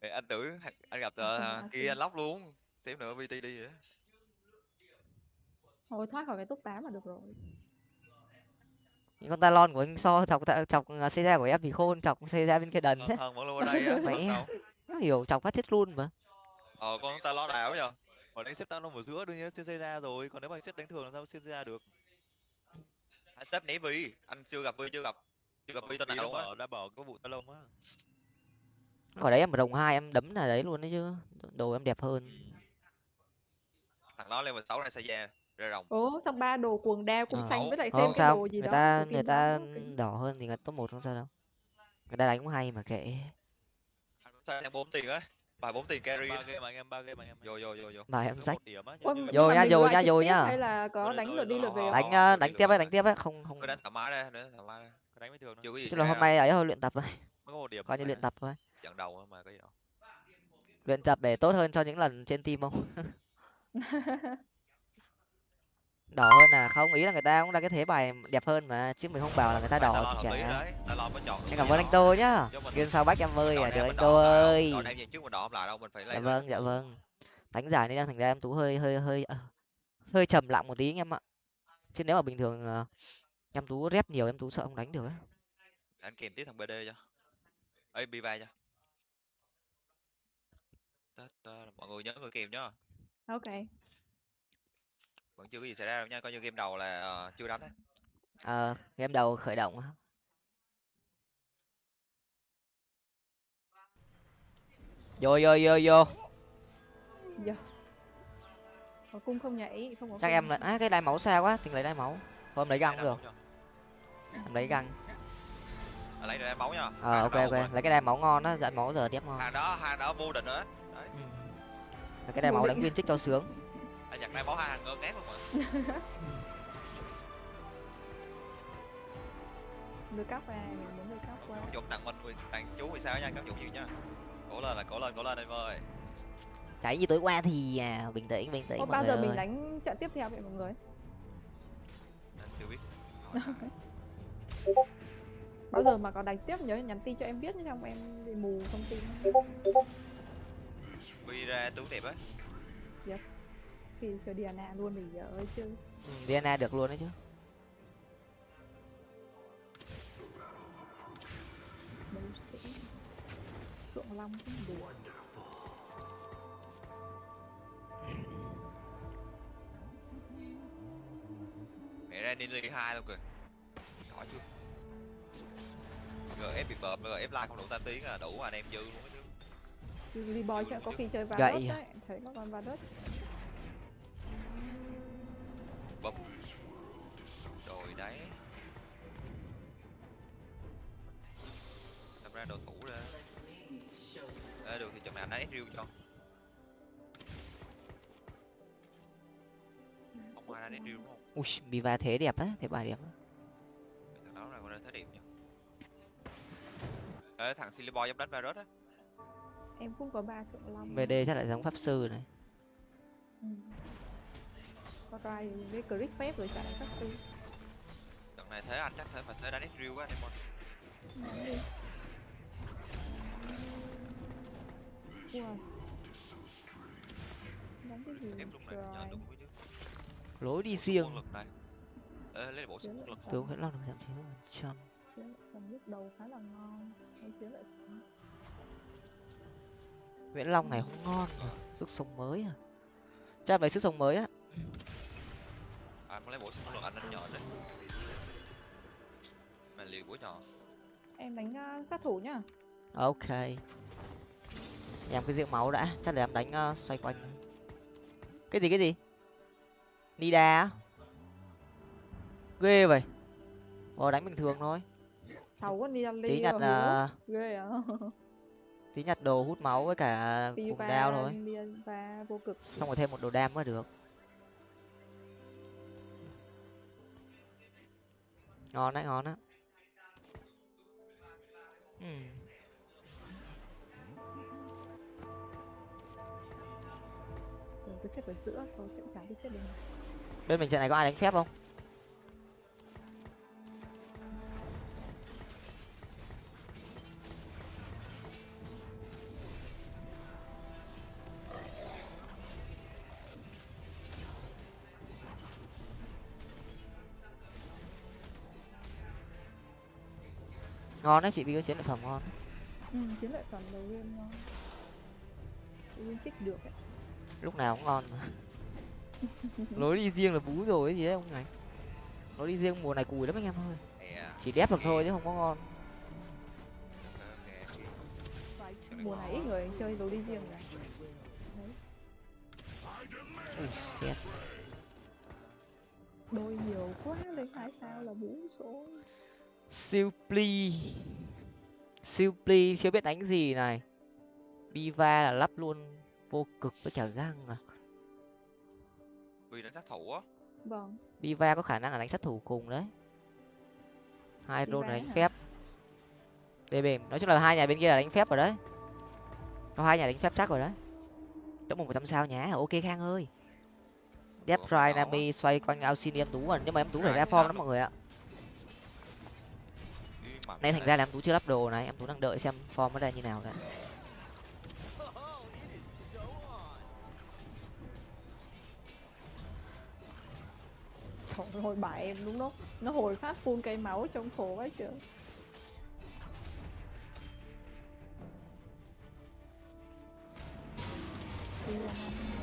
anh tưởng anh gặp ờ, kia anh lóc luôn. Xém nữa vt đi vậy. Thôi thoát khỏi cái top 8 là được rồi. Những con talon của anh so chọc chọc xe ra của em thì khôn chọc xe ra bên kia đần thần thế. vẫn luôn ở đây á đâu nó hiểu chọc phát chết luôn mà. Ờ con ta lo đảo giờ còn đánh xếp tao nó ở giữa đương nhiên xếp xây ra rồi còn nếu mà xếp đánh thường làm sao xếp ra được? Anh sếp né vi anh chưa gặp vi chưa gặp chưa gặp vi Vì nào bỏ đã bỏ cái vụ talon á. Ở đấy em một đồng hai em đấm là đấy luôn đấy chứ đồ em đẹp hơn. Thằng đó level sáu này sẽ ra ra rồng Ồ, xong ba đồ cuồng đao cung Ờ. xanh với lại không thêm cái sao. đồ gì người đó. ta người ta đỏ hơn thì người top một không sao đâu. Người ta đánh cũng hay mà kệ. Sao em bốn tiền á? Bài bốn tiền carry ba game anh em ba game anh em. Vô vô vô vô. Bài em Cứ rách. một điểm á Ôi, như- như- nhưng Vô mà nhá, mình vô loại nhá, trực vô tiếp nhá. Hay là có Rồi, đánh rồi, lượt đi rồi, lượt về không? đánh Ờ, đánh tiếp ấy đi. đánh tiếp ấy không không. Cứ đánh thoải mái đây đánh thoải mái đây đánh với thường thôi chưa có gì chứ xảy là hôm ra nay ấy thôi luyện tập thôi. Mới có một điểm coi như mà. luyện tập thôi. Trận đầu mà có gì đâu. Luyện tập để tốt hơn cho những lần trên team không đỏ hơn à? Không ý là người ta cũng ra cái thế bài đẹp hơn mà chứ mình không bảo là người ta đỏ chứ cả em cảm ơn anh tô nhá. Game sau bách em ơi à được anh tô ơi. đỏ đen gì trước mình đỏ không lại đâu mình phải dạ vâng dạ vâng. Đánh giải nên đang thành ra em tú hơi hơi hơi ờ, hơi trầm lặng một tí anh em ạ. Chứ nếu mà bình thường ờ, em tú rep nhiều em tú sợ không đánh được ấy anh kèm tiếp thằng bd cho. Ê biva cho. Tết, ờ, mọi người nhớ người kèm nhá. Ok. Vẫn chưa có gì xảy ra đâu nha coi như game đầu là ờ, chưa đánh á. Ờ game đầu khởi động á. vô vô vô vô. Dạ. Có cung không nhảy, không có chắc em là á cái đai máu xa quá tình lấy đai máu. Thôi em lấy găng cũng được. em lấy găng. À, lấy ra máu nha. Ờ Hàng ok ok. mà. lấy cái đai máu ngon á dặn máu giờ tiếp ngon. Hàng đó hàng đó vô địch nữa. Đấy. Ừ. Cái đai máu đánh viên trích cho sướng anh nhặt ra máu hai hàng ngơ ngác luôn mà Đưa cắp à, mình muốn đưa cắp qua. dụng tặng mình tặng chú vì sao nha các dụng nhiều nha cố lên là cố lên cố lên em ơi cháy như tối qua thì à, bình tĩnh bình tĩnh Ô, bao người giờ mình ơi. đánh trận tiếp theo vậy mọi người? Anh chưa biết Bao giờ mà có đánh tiếp nhớ nhắn tin cho em biết nhé, không em bị mù thông tin. quy ra tướng đẹp á Khi chờ Diana luôn thì giờ ơi chứ. ừ, Diana được luôn đấy chứ Đấu sĩ. Phượng Long cũng được. mẹ ra đi league hai luôn kìa giỏi chưa gf bị bợm gf like không đủ tam tiếng à đủ anh em dư luôn chứ Lily Boy chắc có khi chơi Varus đấy, thấy có con Varus. Bấm rồi đấy. Đâm ra đồ thủ ra. Ê, được thì chừng nào anh ấy riêu cho. Không ai đánh riêu đúng không? Ui Viva thế đẹp á thế bà đẹp á. Thằng đó là con ra thế điểm nha Ê, thằng Silly Boy giống đánh Varus á. Em cũng có ba Phượng Long. VD chắc lại giống pháp sư này. Ừ. Có trai với click phép rồi chạy các thứ. trận này thế anh chắc thế mà thế đánh riêu quá anh em ơi Đánh đi. Wow. Đánh cái gì ép lúc này nhờ trời. đúng với chứ lối đi riêng lực này Ê, lấy bộ quân lực tướng nguyễn long được giảm chín mươi phần trăm đầu khá là ngon. Hay nguyễn long này không ngon mà sức sống mới à chắc lấy sức sống mới á à muốn lấy bộ súng quân lực anh anh nhờ đấy mà liều của nhỏ. Em đánh uh, sát thủ nhá. ok. Nhằm cái riêng máu đã chắc là em đánh ờ, xoay quanh. Cái gì cái gì? Nida á? Ghê vậy. Ờ đánh bình thường thôi. Sáu con ăn tí nhặt là. Ghê à. tí nhặt đồ hút máu với cả cùng đao thôi. Xong rồi thêm một đồ đam mới được ngon đấy ngon á. Rồi cứ xếp ở giữa, thôi chậm chạp đi xếp bên bên mình trận này có ai đánh phép không ngon đấy chị vì có chiến lợi phẩm ngon Ừ, chiến lợi phẩm đầu game ngon. Nhiên trích được ấy. lúc nào cũng ngon mà lối đi riêng là bú rồi gì đấy ông này lối đi riêng mùa này cùi lắm anh em ơi chỉ đép được thôi chứ không có ngon Mùa này ít người chơi đồ đi riêng rồi. ui xét Đôi nhiều quá, lấy hai sao là bú số. Siêu pli. Siêu pli chưa biết đánh gì này? Viva là lắp luôn vô cực với cả găng à? Vì đánh sát thủ á. Vâng, Viva có khả năng là đánh sát thủ cùng đấy. Hai rôn là đánh hả? phép. DB nói chung là hai nhà bên kia là đánh phép rồi đấy. Có hai nhà đánh phép chắc rồi đấy. Đỡ một trăm sao nhá ok khang ơi. Death có. Nami xoay quanh Alcin em tú rồi nhưng mà em tú phải ra form lắm mọi người ạ nên thành ra là em tú chưa lắp đồ này, em tú đang đợi xem form nó ra như nào đấy trời hồi bại em đúng không Nó hồi phát phun cây máu trong khổ quá trời. Thank you.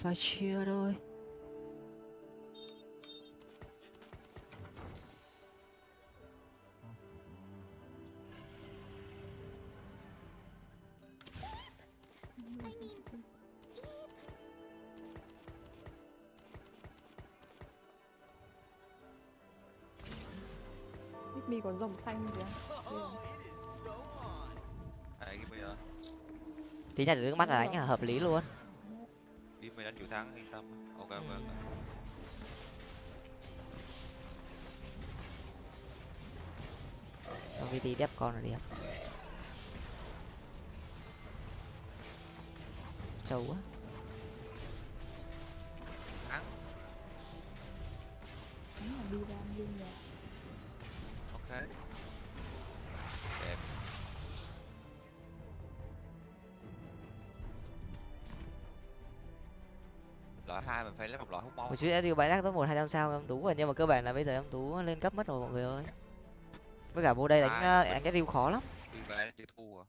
Phải chia đôi. Mi còn rồng xanh kìa. Giờ. Tí nhặt nước mắt là đánh là hợp lý luôn đi mày đánh chịu thắng yên tâm. Ok ok ok. Con VT đép con là đẹp trâu quá. Thắng. Đúng là đi ra đi nhà ok hai mình phải lấy một loại hút máu. Một chút đã điều bãi đắc top một hai trăm sao em tú rồi nhưng mà cơ bản là bây giờ em tú lên cấp mất rồi mọi người ơi. Với cả vô đây đánh uh, đánh cái điều khó lắm. Đi về chịu thua. À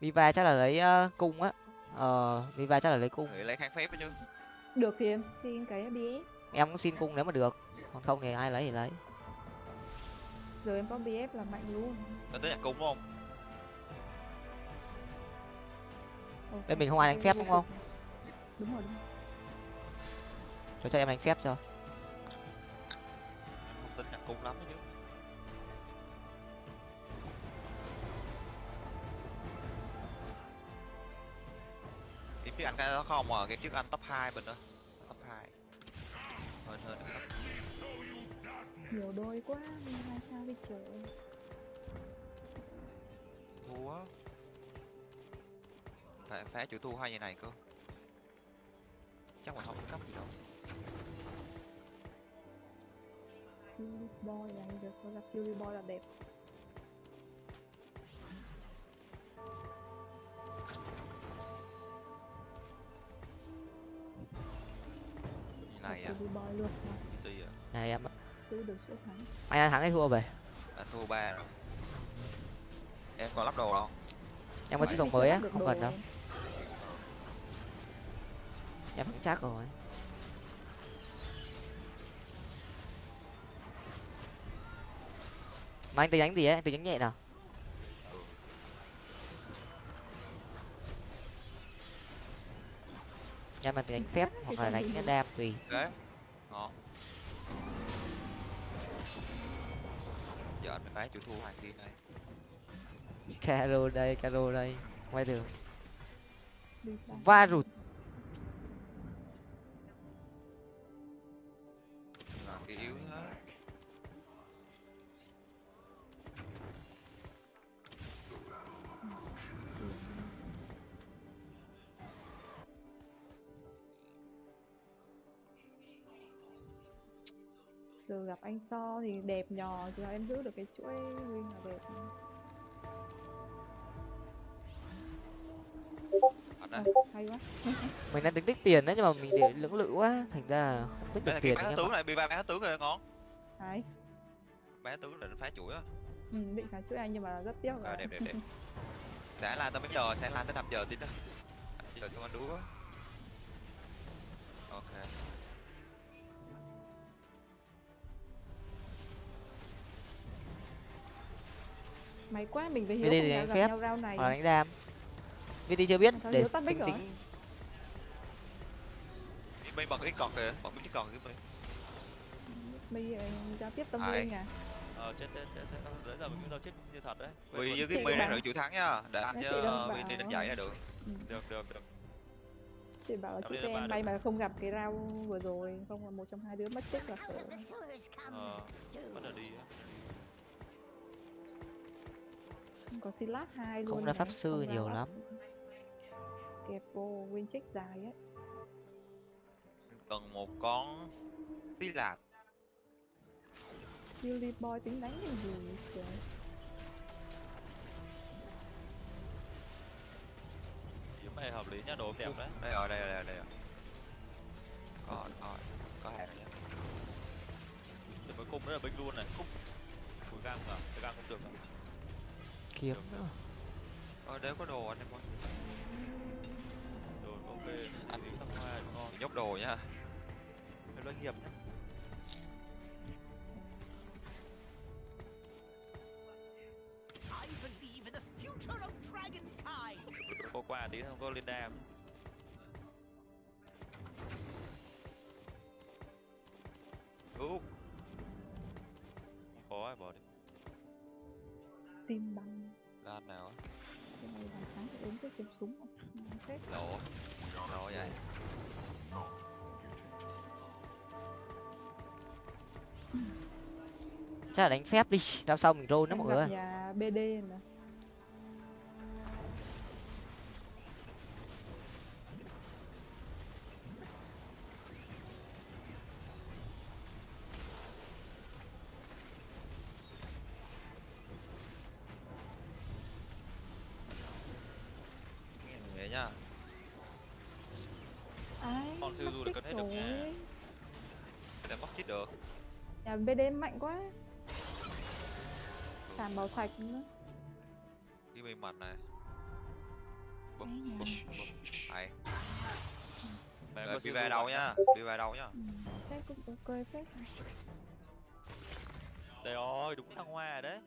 viva chắc là lấy ờ, cung á. Ờ viva chắc là lấy cung. Nghĩ lấy kháng phép chứ. Được thì em xin cái BS em cũng xin cung nếu mà được. Còn không thì ai lấy thì lấy. Giờ em có BF là mạnh luôn. Tính tới nhạc cung đúng không? Bên mình không ai đánh phép đúng không? đúng rồi đúng rồi cho cho em đánh phép cho. Em không tính nhạc cung lắm chứ. Game trước anh cái đó không à game trước anh top 2 mình đó. Top 2 hơn hơn nhiều đôi quá nhưng mà sao đi trời thua. Phải phá chịu thua hai như này cơ. Chắc mình không có cấp gì đâu Silly boy là được có gặp Silly boy là đẹp. Như này à? Silly boy luôn. Tùy à? Này em ạ. cứ được chỗ thắng anh thắng hay thua về. Anh thua ba rồi. Em còn lắp đồ đâu em có thì chưa mới á không cần đâu. Em. chắc rồi mà anh tính đánh gì ấy? Anh tính đánh nhẹ nào? Em mà tính đánh phép hoặc là đánh đam tùy đấy ngon giờ anh phải phá chịu thua hai kia này caro đây caro đây. Ngoài đường Đi thì đẹp nhò giờ em giữ được cái chuỗi win là đẹp. Ờ, hay quá. Mình đang tính tích tiền đấy nhưng mà mình để lưỡng lự quá thành ra không tích được là tiền bán tướng này bị ba bán tướng rồi ngon. Hay bán tướng là phá chuỗi á. Ừ, định phá chuỗi anh nhưng mà rất tiếc ok là đẹp đẹp đẹp. Sáng lan tới mấy giờ? Sáng lan tới 5 giờ tí đó 5 giờ xong anh đúa ok may quá mình với Cái hiếu đi không thì đánh phép, nhau round này. hoặc là đánh đam VT chưa biết để Hiếu tắt mic tính rồi? tính. Bên bật cái còn kìa bật cái còn cái bên mi ờ, giao tiếp tâm linh à ờ chết chết chết chết. Đấy giờ mình giao chết như thật đấy. Vì với cái mi này được chịu thắng nhá để anh Nói chứ VT đánh dạy là được. Được được được. Chị bảo là chị em may mà không gặp cái round vừa rồi không là một trong hai đứa mất tích là sewers ờ bắt đầu đi á không có silat hai luôn Không ra pháp sư không nhiều lắm. kẹp vô win check dài ấy cần một con tí lạp Silly boy tính đánh cái gì trời? Kiếm này hợp lý nhá đồ đẹp đấy. Đây rồi đây rồi đây rồi, đây rồi. Có có có hàng nhá để mới cung nữa là bích luôn này. Cung cùi gang à cái gang cũng được à? Kiếm nữa. Ờ nếu có đồ anh em ơi. Đồ có ok ăn miếng thăng hoa ngon nhốt đồ nhá. Cái doanh nghiệp nhá. I believe in the future of dragonkind. có qua tí không có liên đam cái kiếm súng không Ngon phết. lỗ lỗ vậy? Chắc là đánh phép đi. Đao sau mình roll Em mọi người bd nè bd mạnh quá. Sàn bảo thạch nữa. Cái bên mặt này. Bụp Cái bụp hay. Có đi siêu về mạnh nhá. Đi về đâu nhá. Ừ, phép cũng ok phết. Đây rồi đúng thăng hoa đấy.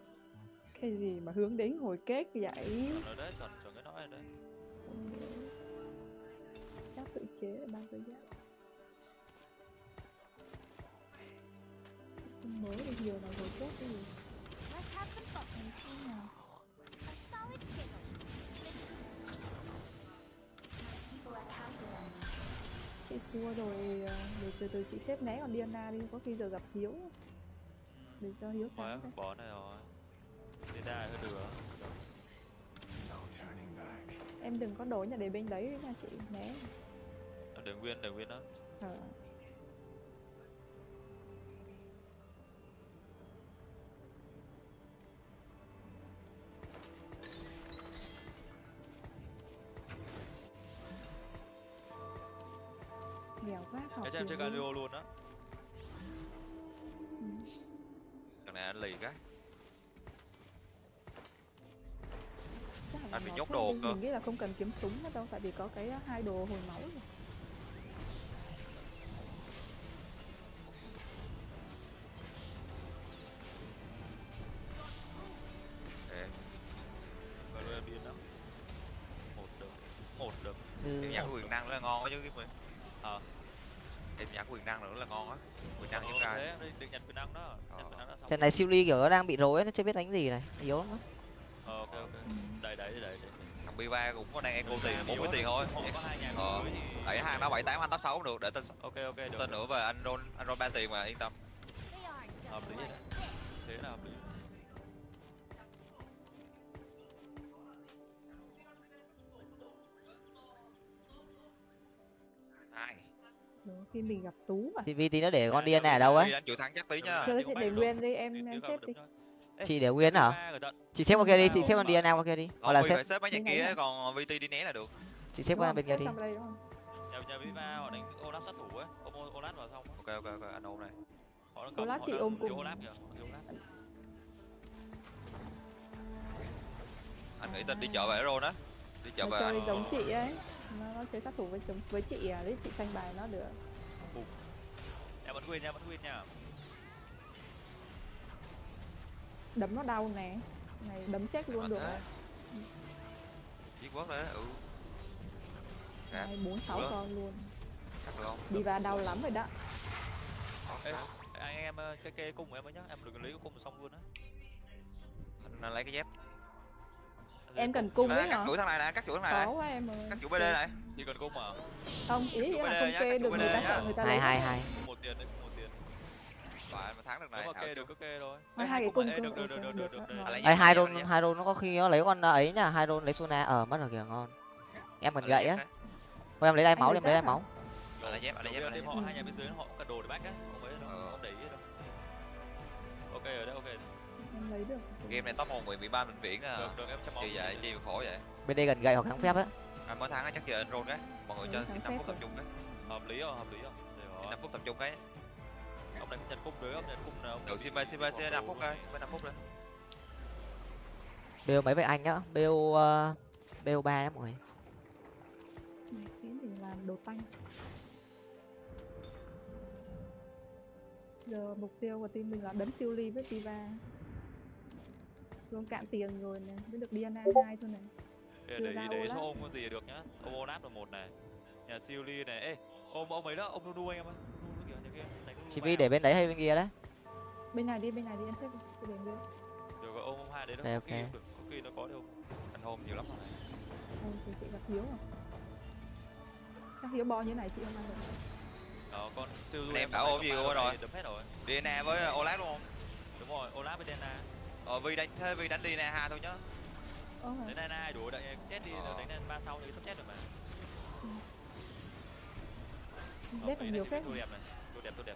Cái gì mà hướng đến hồi kết vậy? Chuẩn đấy chuẩn chuẩn cái nói rồi đấy. Chắc tự chế bao giờ giá Không mới được nhiều nào hồi kết cái gì? Nào chị thua rồi ờ, để từ từ chị xếp né còn Diana đi có khi giờ gặp Hiếu. Để cho Hiếu Thôi bỏ này rồi. Liên đa hơi back. em đừng có đổi nhà để bên đấy nha chị né. Để nguyên để nguyên đó. Ờ. nghèo em chơi. Galio luôn á Ừ. thằng này anh lì cái Anh bị nhốt đồ cơ. mình nghĩ là không cần kiếm súng nữa đâu tại vì có cái ờ, hai đồ hồi máu rồi. một đợt một đợt Ừ, nhặt quyền năng là ngon quá chứ cái mình. Nhặt năng nữa là ngon á. Chúng ta thế đây định nhận quyền năng đó. Ờ. trận này siêu ly kiểu nó đang bị rối nó chưa biết đánh gì này yếu lắm á. ờ ok ok. Đẩy đẩy đẩy đẩy. Thằng Biva cũng có đang eco tiền bốn á. tiền thôi. Ờ. đẩy hai ba bảy tám anh tám sáu cũng được để tên ok ok được tên nữa về anh roll anh roll ba tiền mà yên tâm. Hợp lý thế là hợp lý Đúng, khi mình gặp tú mà. Thì vì tí nó để con Dạ, Diana dạ, ở đâu đi ấy đánh chịu thắng chắc tí nha Chơi thì thì có để nguyên đi em em xếp đi. chị để nguyên hả? rồi chị xếp qua kia đi chị xếp con Diana qua kia đi. Hoặc còn là xếp xếp mấy nhà kia còn VT đi né là được. Chị xếp qua bên kia đi. Sang đây đúng không? nhà nhà Viva họ đánh Olaf sát thủ ấy. Ôm Ol- Olaf vào xong ok ok ok anh ôm này. Olaf chị ôm cùng. Olaf kìa anh nghĩ tên đi chợ về roll á. Đi chợ về anh giống chị ấy nó, nó chơi sát thủ với chống với chị à đấy chị xanh bài nó được. Em vẫn win nha vẫn win nha. Đấm nó đau nè. Này đấm chết luôn được đấy quất đấy ừ. Hai bốn sáu Được. con luôn. Được đi vào đau lắm rồi đó. Ê, anh em ờ, cái kê cung của em ấy nhá em đừng lấy cái cung xong luôn á. Anh, lấy cái dép em cần cung à, đấy cắt hả chuỗi thằng này nè cắt chuỗi thằng này nè quá em ơi. Cắt chuỗi BD này. Chỉ cần cung mà. Không ý Cắt là không kê cắt được người ta người ta hai lấy hai mất. hai. Một tiền đấy một tiền phải mà thắng được này kê được cứ kê thôi. Hai- hai cái cung được được được được được ấy hai rôn hai rôn nó có khi nó lấy con ấy nhá hai rôn lấy Sona ở mất rồi kìa ngon. Em cần gậy á. thôi em lấy đai máu em lấy đai máu. lấy dép anh lấy dép tiên dép họ hai nhà bên dưới họ có cả đồ để back á không ấy đâu Ờ. không để ý đâu. Ok rồi đấy ok lấy được. Game này top một nguyện bị ban bệnh viện à. Được được chi vậy? chi mà khổ vậy? Bên đây gần gậy hoặc kháng phép á. Anh mới thắng á chắc giờ anh roll cái mọi người Ừ, cho thắng xin năm phút tập trung cái hợp lý không? Hợp lý không? Năm phút tập trung cái. Ông này cũng nhận cung đấy ông nhận cung nào? Được xin về xin về xin năm phút coi xin về năm phút rồi bêu mấy với anh nhá? Bêu uh, bêu ba đấy mọi người. Khiến thì là làm đồ tanh. Giờ mục tiêu của team mình là đấm siêu ly với Tiva luôn cạn tiền rồi nè mới được DNA hai thôi này để để đấy Olaf. số ôm con gì được nhá. Ôm Olaf là một này. Nhà siêu ly này. Ê ôm ông ấy đó ông Nunu anh em ơi. Nunu kìa chị ba vi để bên đấy hay bên kia đấy? Bên này đi bên này đi em xếp đi cái đường đi được rồi ôm ông hai đấy đó. Khi ok. được có khi nó có đâu anh hôn nhiều lắm rồi. Ôi, thì chị gặp hiếu à? Chắc hiếu bo như này chị không ăn được. Đó con siêu Anh em đập ôm gì rồi? đập hết rồi. DNA với ờ, Olaf đúng không đúng rồi Olaf với Dena ờ Vi đánh thế Vi đánh DNA hai thôi nhá. Hả? đến Dena hai đủ đánh chết đi Ờ. đánh lên ba sau thì sắp chết rồi mà. Ờ, Đếp được mấy nhiều này phết tôi đẹp này tôi đẹp tôi đẹp.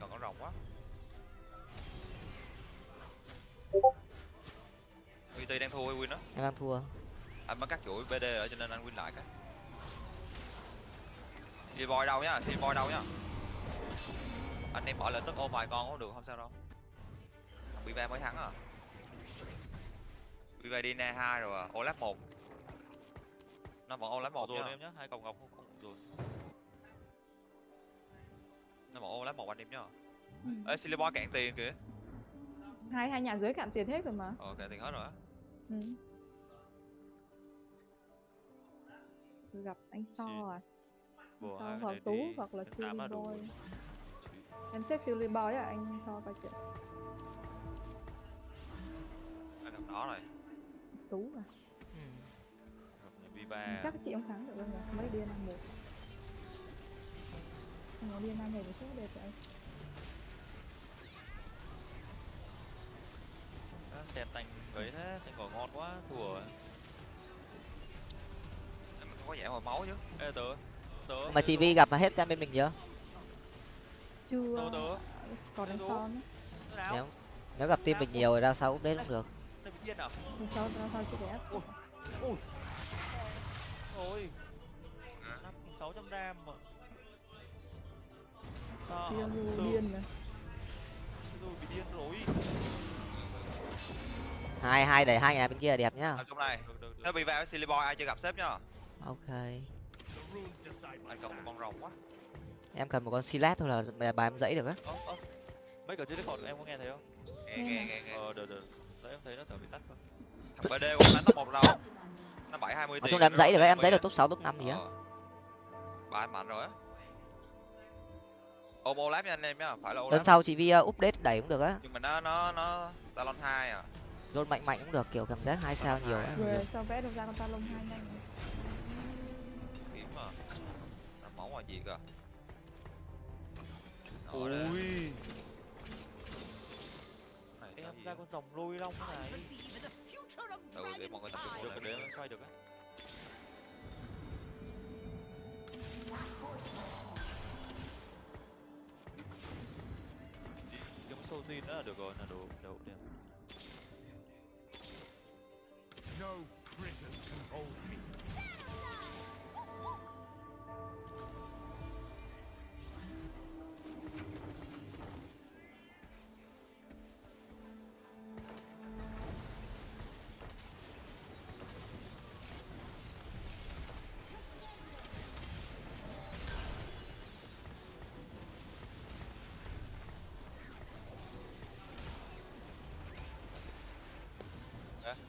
Còn có rồng quá. VT đang thua hay win đó. Em đang thua. Anh mới cắt chuỗi BD rồi cho nên anh win lại cái Silly boy đâu nhá Silly boy đâu nhá anh em bỏ lời tức ôm vài con cũng được không sao đâu. Bị ve mới thắng à? Bị ve đi na hai rồi à. Olaf một. Nó vẫn Olaf một rồi em nhá hai còng ngọc không không rồi. Nó vẫn Olaf một anh em nhá. Ừ. ê Silly boy cạn tiền kìa. Hai hai nhà dưới cạn tiền hết rồi mà. Ờ cạn tiền hết rồi á. Ừ. gặp anh so à. So hoặc tú hoặc là đến em xếp siêu boy à anh so coi chuyện anh gặp nó rồi. Tú à Ừ. Viva chắc chị không thắng được đâu nhỉ mấy điên một không có điên năm này thì chắc đẹp vậy Á, xem tanh ấy thế. Tanh ngồi ngon quá. Thua rồi. mình không có giảm hồi máu chứ. Ê tớ. Tớ. Mà chị vi gặp hết team bên mình chưa chưa. Còn Tớ son nếu nếu gặp team mình nhiều rồi ra sau úp đấy cũng được. Điên à? Son ra sao chị đẹp. Ôi. Sáu trăm ram mà. Sao? Điên này rồi bị điên rồi. Hai hai đẩy hai nhà bên kia đẹp nhá. Ở trong này. Thế bị ve với Silly boy ai chưa gặp sếp nhá? Ok. Anh cần một con rồng quá em cần một con silat thôi là bài em dãy được á. Ơ ơ mấy cả dưới discord em có nghe thấy không? Nghe nghe nghe nghe ờ được được. Đấy em thấy nó tưởng bị tắt không thằng BD cũng đánh top một đâu? Nó bảy hai mươi nói tiền chung là em dãy được á, em dãy được top 6, top 5 gì á. Bà anh mạnh rồi á. Ôm Olaf nha anh em nhá phải là lần sau chị vi uh, update đẩy cũng được á. Nhưng mà nó nó nó talon hai à. Rôn mạnh mạnh cũng được kiểu cảm giác hai sao nhiều á. Sao vẽ được ra con ta lông hai nhanh này. kiếm mà. Nó máu ngoài gì cơ. Ui em ra con rồng lôi long này. Of ừ để mọi người tập trung được cái đấy nó xoay được á. Kiếm sâu tin nữa là được rồi là đủ đủ đẹp No prison can hold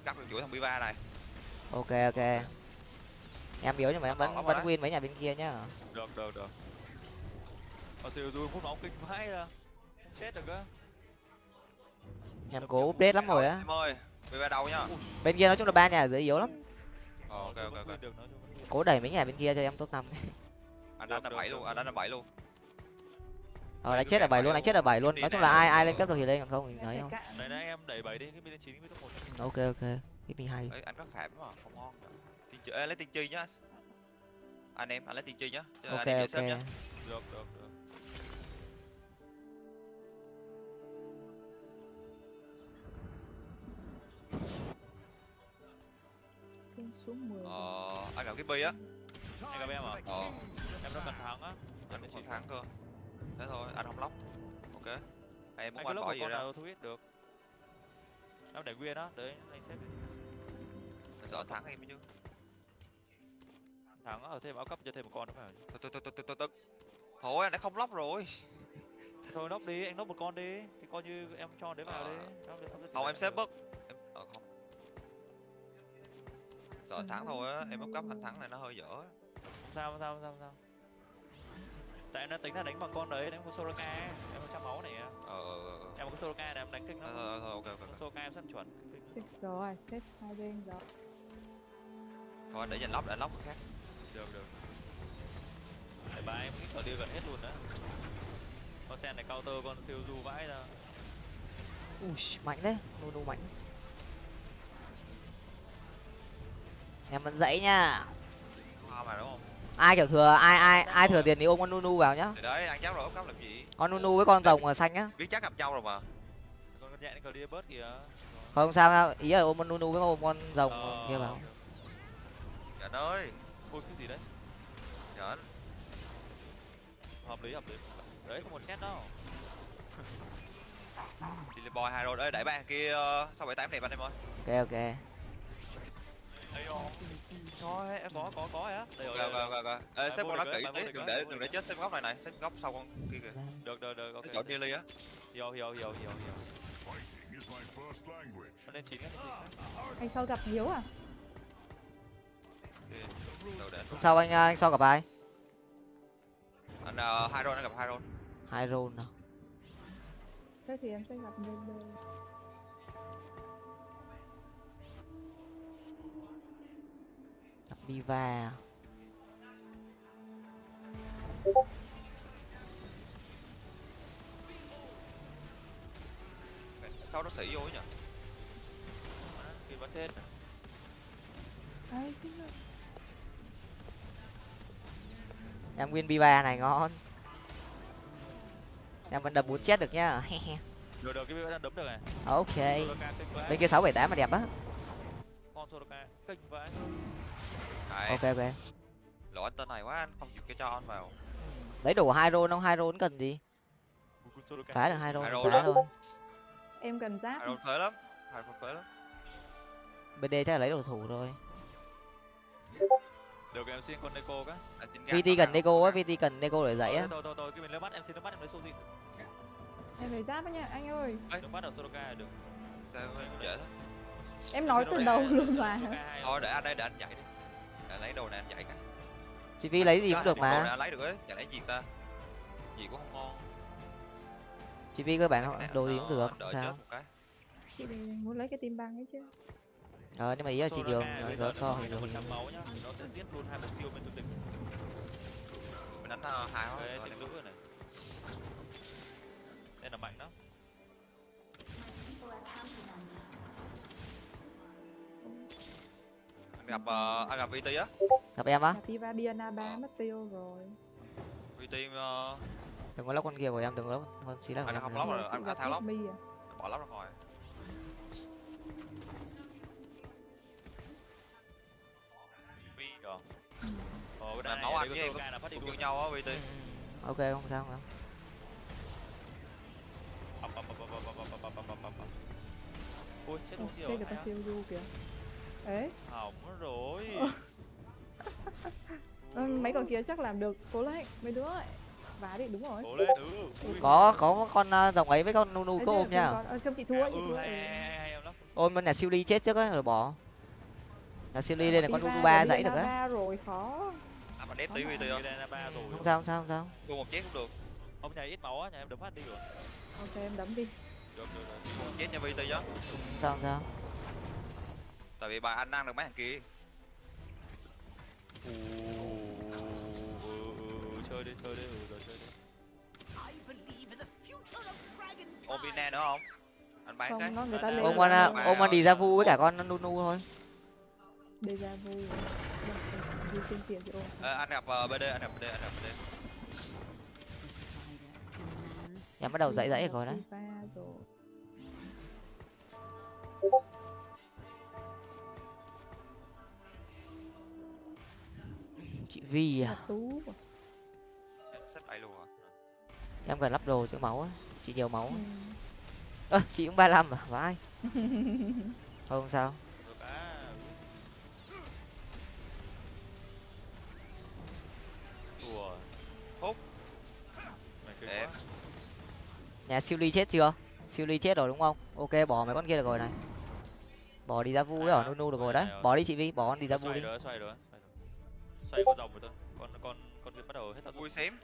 cắt được chuỗi thằng Biva này. Ok ok. Em yếu nhưng mà em vẫn vẫn win mấy nhà bên kia nhá. Được được được. Ở siêu du phút máu kinh vãi ra. Chết được á. Em cố update lắm rồi á. Em ơi Biva đâu nhá. Bên kia nói chung là ba nhà ở dưới yếu lắm. Ờ ok ok ok. Cố đẩy mấy nhà bên kia cho em top 5 anh đánh là bảy luôn anh đánh là bảy luôn ờ đánh chết ở bảy luôn đánh chết ở bảy luôn. Nói chung là ai ai lên cấp được thì lên còn không thì phải không. này nãy em đẩy bảy đi cái bên chín cái top một ok ok. Cái mình hay anh có khảm mà không ngon tri Ê, lấy tiên tri nhá. Anh em anh lấy tiên tri nhá. Cho ok xếp nhá ok. được được được. Xuống xuống 10 ờ anh gặp cái bi á. Anh gặp em à? Ờ. Em nó cần thắng á. Anh cũng còn thắng cơ thế thôi anh không lóc. Ok. Em muốn anh anh bỏ gì ra? thu biết được. Em để nguyên á đấy anh xếp đi. anh sợ thắng em chứ. Thắng ở thêm áo cấp cho thêm một con nữa phải từ từ từ từ từ từ thôi. Anh đã không lóc rồi. Thôi nóc đi anh nóc một con đi. Thì coi như em cho đấy vào Ờ. đi. Không, em xếp bớt em ờ không. Sợ thắng thôi á em bốc cấp anh thắng này nó hơi dở. Sao sao sao sao tại em đã tính là đánh bằng con đấy đánh con Soraka em có trăm máu này ờ ờ, ờ, ờ. em có cái Soraka này em đánh kinh lắm thôi ok ok ok. Soraka em rất chuẩn. Chết rồi chết hai bên rồi. Thôi để dành lóc để lóc khác. Được được. Để ba em cái cờ gần hết luôn đó con sen này counter con siêu du vãi ra. Ui mạnh đấy. Nunu mạnh. Em vẫn dãy nha. Hoa mà đúng không ai kiểu thừa ai ai ai thừa tiền thì ôm con nunu vào nhá. Thì đấy ăn chắc rồi cấp làm gì? Con nunu với con rồng xanh á. Biết chắc gặp nhau rồi mà. Con con nhện cờ đi bớt kìa. Không sao đâu ý là ôm con nunu với ôm con rồng Ờ, kia vào dạ ơi ôi cái gì đấy. Dạ hợp lý hợp lý. Đấy không một set đâu. Silly boy hai rồi. Ơi đẩy ba kia ờ, sáu bảy tám đẹp anh em ơi. Ok ok Chó hay có có có á. Đây rồi. Rồi. Ê xếp con nó kỹ tí, đừng để đừng để chết xếp góc này này, xếp góc sau con kia kìa. Được được được ok. Chọn Nili á. Yo yo yo yo yo. Nó lên 9 Anh sau gặp Hiếu à? Sao anh à, anh sau gặp ai? Anh à, uh, Hyron anh gặp Hyron. Hyron nào? Thế thì em sẽ gặp Nili. Biva sau nó xỉ vô ấy nhỉ? Khi bắt chết ai xin lỗi. em win Biva này ngon. Em vẫn đập bốn chết được nhá. Được được cái đang đấm được này. Ok. Bên kia sáu bảy tám mà đẹp á. Con Soraka kinh vãi Đấy, ok ok. Lộ anh tên này quá anh không chịu cho cho anh vào. Lấy đủ hai roll không? Hai roll cần gì? Phá được hai roll phá thôi. Em cần giáp. Hai rồi phế lắm. Hai rồi phế lắm. Bên đây chắc là lấy đồ thủ thôi được em xin con Neko cái. Vt cần neko á vt cần neko để dãy á. Thôi thôi thôi cái mình lấy bắt em xin nước bắt em lấy Soji em phải giáp á nha anh ơi. Nước bắt ở Soraka là được. Sao em dễ thế? Em nói từ đầu luôn mà. Thôi để anh đây để anh dạy đi lấy đồ này anh dạy cái chị vi lấy gì cũng được đồ này mà lấy được ấy? Chả lấy gì ta? Gì cũng không ngon. Chị vi cơ bản Cái này đồ gì cũng được sao? chị muốn lấy cái tim băng ấy chứ. Ờ nhưng mà ý là chị nó giờ so thì một trăm máu nhá. Nó sẽ giết luôn hai mục tiêu bên tu tịch mình đánh ờ, hai rồi rồi này. Đây là mạnh đó gặp uh, à, gặp VT á. Gặp em á? Gặp Ivadiana ba ờ. mất tiêu rồi. VT uh... Ờ, đừng có lóc con kia của em đừng có lóc con xí là anh không lóc rồi anh đã thao lóc. Bỏ lóc rồi. Ừ. Ờ, làm nấu ăn với em có cũng như nhau á VT ừ. ok không sao không ui chết không chịu kìa ấy Hỏng rồi. Ừ, mấy con kia chắc làm được cố lên mấy đứa ấy. vá đi đúng rồi. Cố lên, ừ. Có có con ờ, rồng ấy với con nunu Ấy, có ôm nha. con- ờ, trông chị thua chị Ừ, thua. ôm con nhà siêu ly chết trước á rồi bỏ. Nhà siêu ly lên là con nunu ba dãy được á. Rồi khó. Anh mà đép tí Không vt phải. không không sao không sao không sao. Thua một chết cũng được. Ông nhà ít máu á, nhà em đấm phát đi rồi. Ok em đấm đi. Được, được, một chết nha vt chứ không sao sao tại vì bà ăn được mấy thằng kia. Ừ, ừ, ừ, chơi đi, chơi đi, ừ, rồi chơi đi. Ôm vina nữa không? Anh bán cái. không nó người ta Ôm con ôm con đi ra vu với cả con nunu thôi. Deja vu. Đi trên tiền thì ôm Ờ, anh gặp ờ, bd anh gặp bd anh gặp bd em bắt đầu dãy dãy rồi đấy chị vi à? Tú em cần lắp đồ chữa máu á chị nhiều máu ừ. ơ chị cũng ba mươi à? Vãi không sao. Nhà siêu ly chết chưa? Siêu ly chết rồi đúng không? Ok bỏ mấy con kia được rồi này. Bỏ đi ra vu đấy ở Nunu được rồi đấy. bỏ đi chị vi bỏ con đi ra vu đi xoay con rồng rồi thôi. Con con con bắt đầu hết tác dụng vui xém.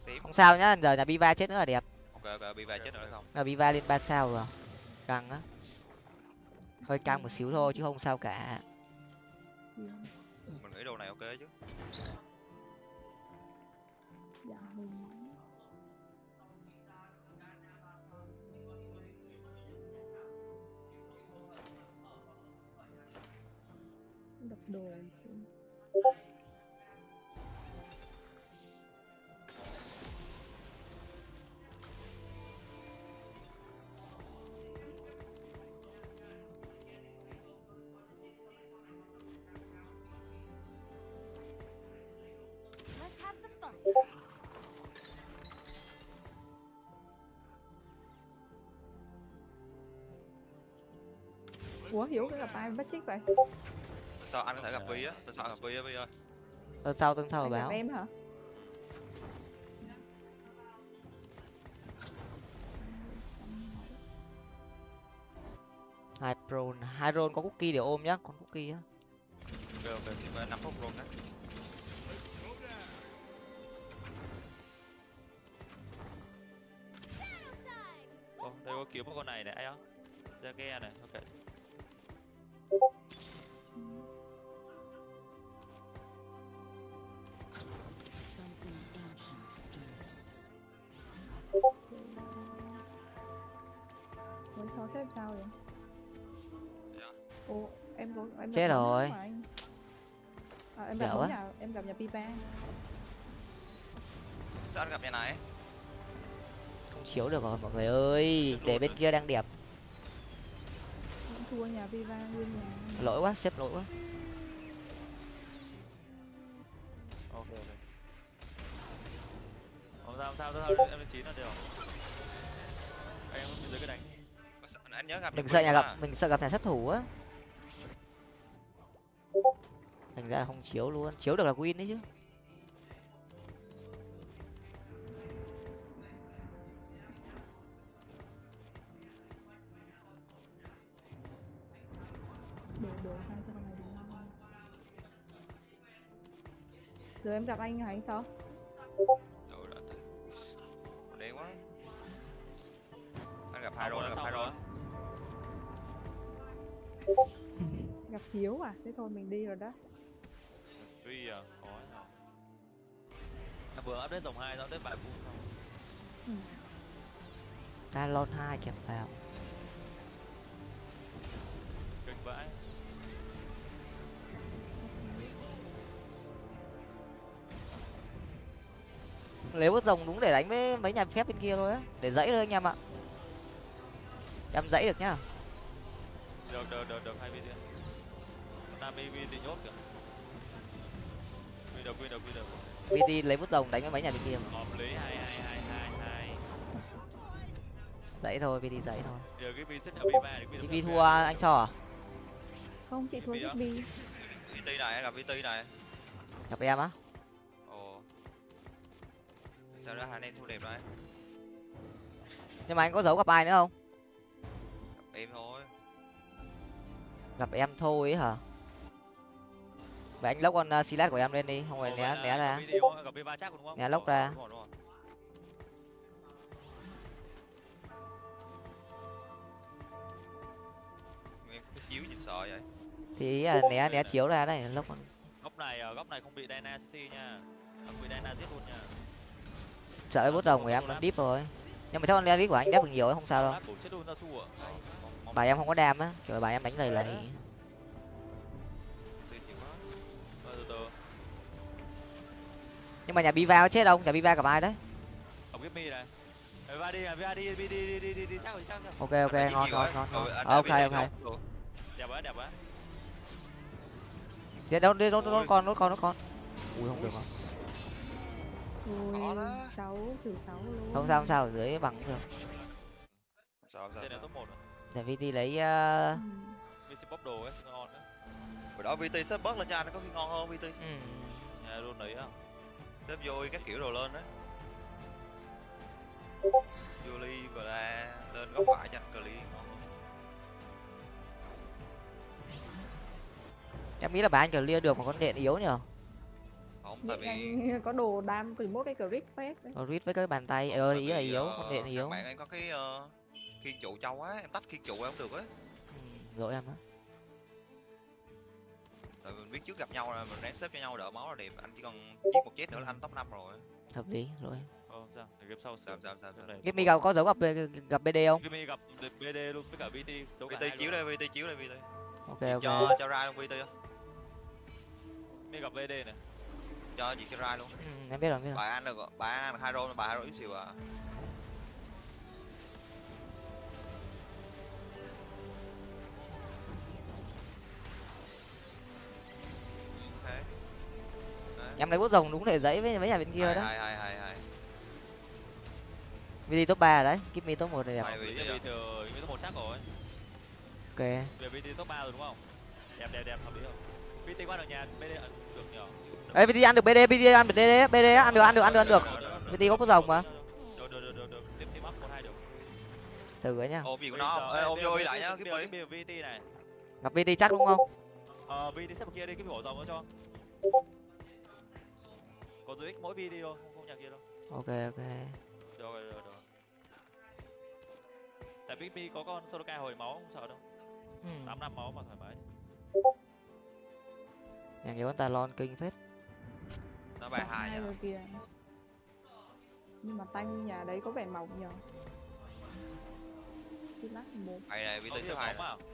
Xém. Không sao nhá giờ nhà biva chết nữa là đẹp. Ok ok bị về chết nữa là xong. Là biva lên ba sao rồi. Căng á. Hơi căng một xíu thôi chứ không sao cả. Mình nghĩ đồ này ok chứ đập đồ ủa hiểu cái gặp ai bắt chích vậy sao anh có thể gặp vi á? Tôi sợ gặp vi á vi ơi? Tuần sau tuần sau báo. em hả? Hai pro hai roll có cookie để ôm nhá con cookie á. Ok ok chỉ có năm phút luôn đó Ồ, đây có kiếm một con này này ai không ra ghe này ok Chết rồi. à, em gặp Dở nhà em gặp nhà pipa. Sao anh gặp nhà này? Không chiếu được rồi mọi người ơi. Để bên kia đang đẹp. Vẫn thua nhà pipa nguyên nhà lỗi quá xếp lỗi quá. Ok ok. Không sao không sao tôi sao em lên chín là đều anh em bên dưới cái đánh Có sợ- anh nhớ gặp mình sợ nhà gặp mình sợ gặp nhà sát thủ á thành ra không chiếu luôn. Chiếu được là win đấy chứ. Giờ em gặp anh hả anh sao ừ đã thấy đen quá. Anh gặp hai rồi rồi, gặp hai rồi. rồi gặp hiếu à? Thế thôi mình đi rồi đó tuy à khó à, vừa update dòng hai xong update bài phụ xong ừ. talon hai kẹp vào. Kinh vãi. Nếu có rồng đúng để đánh với mấy nhà phép bên kia thôi á. Để dãy thôi anh em ạ. Em dãy được nhá. Được được được được hai video nam vi vi thì nhốt kìa quy được quy được vt lấy bút rồng đánh với mấy nhà bên kia mà. hợp lý hai hai hai hai hai dãy thôi vt dãy thôi. Giờ cái vi nhà vi ba thì quy chị thua anh so à? Không chị thua đi vt này gặp vt này? Gặp em á. Ồ. Sao đó hai anh em thua đẹp rồi nhưng mà anh có giấu gặp ai nữa không? Gặp em thôi. Gặp em thôi ấy hả vậy anh lốc con uh, silat của em lên đi không phải né né ra. Né lốc ra. đúng rồi, đúng rồi. em cứ chiếu nhìn sợ vậy. Thì ý là né né chiếu ra đấy lốc con. Góc này ở góc này không bị Dyna CC nha. Không bị Dyna giết luôn nha. Sợ cái bút rồng của em nó deep rồi. Nhưng mà chắc con lelit của anh đép được nhiều ấy không sao đâu. Lát bổ chết luôn ra su ạ bà em không có đam á kiểu bà em đánh lầy lầy nhưng mà nhà biva có chết không? Nhà biva gặp ai đấy? Ông give me này. Ờ, va đi à, va đi đi đi đi đi đi đi chắc rồi chắc rồi. Ok ok ngon ngon ngon ngon. Anh Ờ, đã ok VT ok. đẹp quá đẹp quá. Đi đâu đi đâu đâu con nó con nó con. Ui không được đó. sáu trừ sáu luôn. Không sao không sao ở dưới bằng cũng được. Sao sao trên này sao. top một để vt lấy uh, sẽ bóc đồ ấy ngon đấy. Bữa đó vt sắp bớt lên cho anh có khi ngon hơn vt. Ừ, nhà luôn đấy á xếp vô các kiểu đồ lên đấy Yuli và la lên góc phải cho anh clear em nghĩ là bà anh clear được mà con điện yếu nhở không tại vì có đồ đam từ mỗi cái crit phép đấy. Có read với cái bàn tay ơi ý là yếu ờ, con điện yếu. bạn em có cái uh, khiên trụ trâu á em tách khiên trụ em không được á. Ừ, lỗi em đó tại mình biết trước gặp nhau là mình ráng xếp cho nhau đỡ máu là đẹp. Anh chỉ còn giết một chết nữa là anh top 5 rồi. Hợp lý lỗi Ờ, sao? Để game sau sao sao sao sao? Này. Give me gặp có dấu gặp gặp bd không? Gimme gặp BD luôn với cả VT VT chiếu đây VT chiếu đây VT ok ok. cho cho ra luôn VT không? Gimme gặp BD này. cho diệt cho ra luôn. Ừ, em biết rồi em biết rồi. Bà anh được bà anh được hai rôn bà hai rôn yếu xìu à ok Đấy. em lấy bút rồng đúng để dãy với với nhà bên kia hai đó hai hai hai hai vd top ba đấy give me top một này đẹp Hợp lý VT? VT top một chắc rồi. ok Về VT top 3 rồi đúng không? Đẹp đẹp đẹp hợp lý rồi. VT qua được nhà BD được nhờ. ấy vd ăn được bd bd ăn được bd bd ăn được ăn được ăn được ăn được VT có bút rồng mà Được được được được được. Tiếp tiếp up một hai được. từ ấy nhá ôm gì của nó không? Ê, ôm vô lại nhá cái cái VT này. gặp vd chắc đúng không Ờ VT xếp vào kia đi cái vỏ dòng nó cho. Có dưới mỗi VT thôi, không không nhà kia đâu. ok ok Được rồi, được rồi, được. Tại Big B có con Soloka hồi máu không sợ đâu. ừ. 8 năm máu mà thoải mái. nhà nhiều con talon kinh phết nó bài hai nhá rồi kìa nhưng mà tanh nhà đấy có vẻ mỏng nhờ Cái lát một bài này VT nhiều xếp hai máu mà.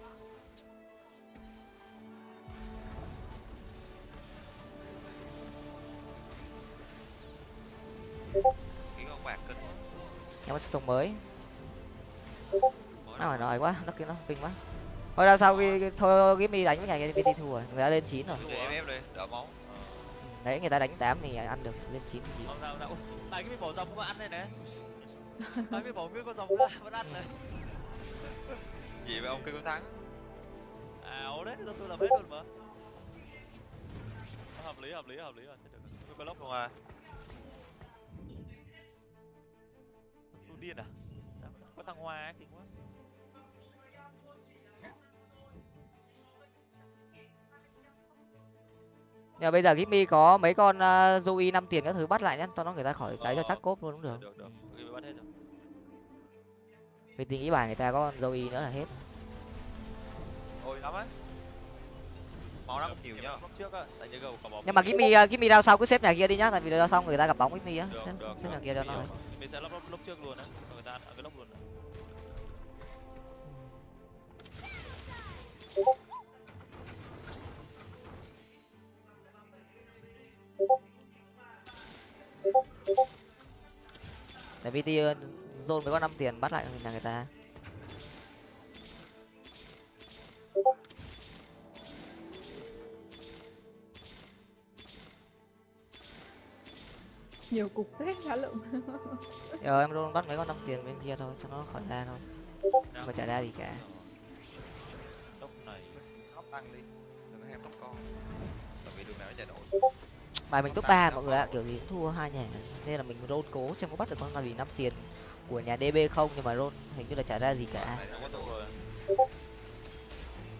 Em sức sống mới nó phải nói quá nó kia nó kinh quá thôi ra sau khi thôi give me đánh với nhà kia vt thua rồi người ta lên chín rồi máu đấy người ta đánh tám thì ăn được lên chín thì chín Không sao đâu. Tại cái bỏ dòng có ăn đây nè. Tại cái bỏ nguyên con dòng ra vẫn ăn này. gì vậy ông kêu thắng À, ố đấy, tôi làm hết luôn mà. Hợp lý, hợp lý, hợp lý rồi. Có lốc luôn à điên à? Có thằng Hoa ấy, kinh quá. mà bây giờ give me có mấy con uh, Zoe năm tiền các thứ bắt lại nhá cho nó người ta khỏi cháy cho chắc cốp luôn cũng được Được, được. Bắt hết vì tình nghĩ bài người ta có con Zoe nữa là hết ôi lắm á máu lắm nhiều nhá lúc trước á, tại gầu cả bóng. nhưng mà give me give me ra sau cứ xếp nhà kia đi nhá tại vì ra sau người ta gặp bóng give me á xếp, được, xếp nhà kia cho nó. Mình sẽ lốc lúc trước luôn á, người ta cái lốc luôn. tại vì uh, zone mới có năm tiền bắt lại nhà người ta nhiều cục thế khá lượng giờ em luôn bắt mấy con năm tiền bên kia thôi cho nó khỏi ra thôi. Phải trả ra gì cả. Lốc này. hóc tăng đi đừng có ham hóc con. Tại vì đường nào nó chạy đổi. Bài mình top ba mọi người ạ kiểu gì cũng thua hai nhà. Nên là mình roll cố xem có bắt được con nào gì năm tiền của nhà db không nhưng mà roll hình như là trả ra gì cả.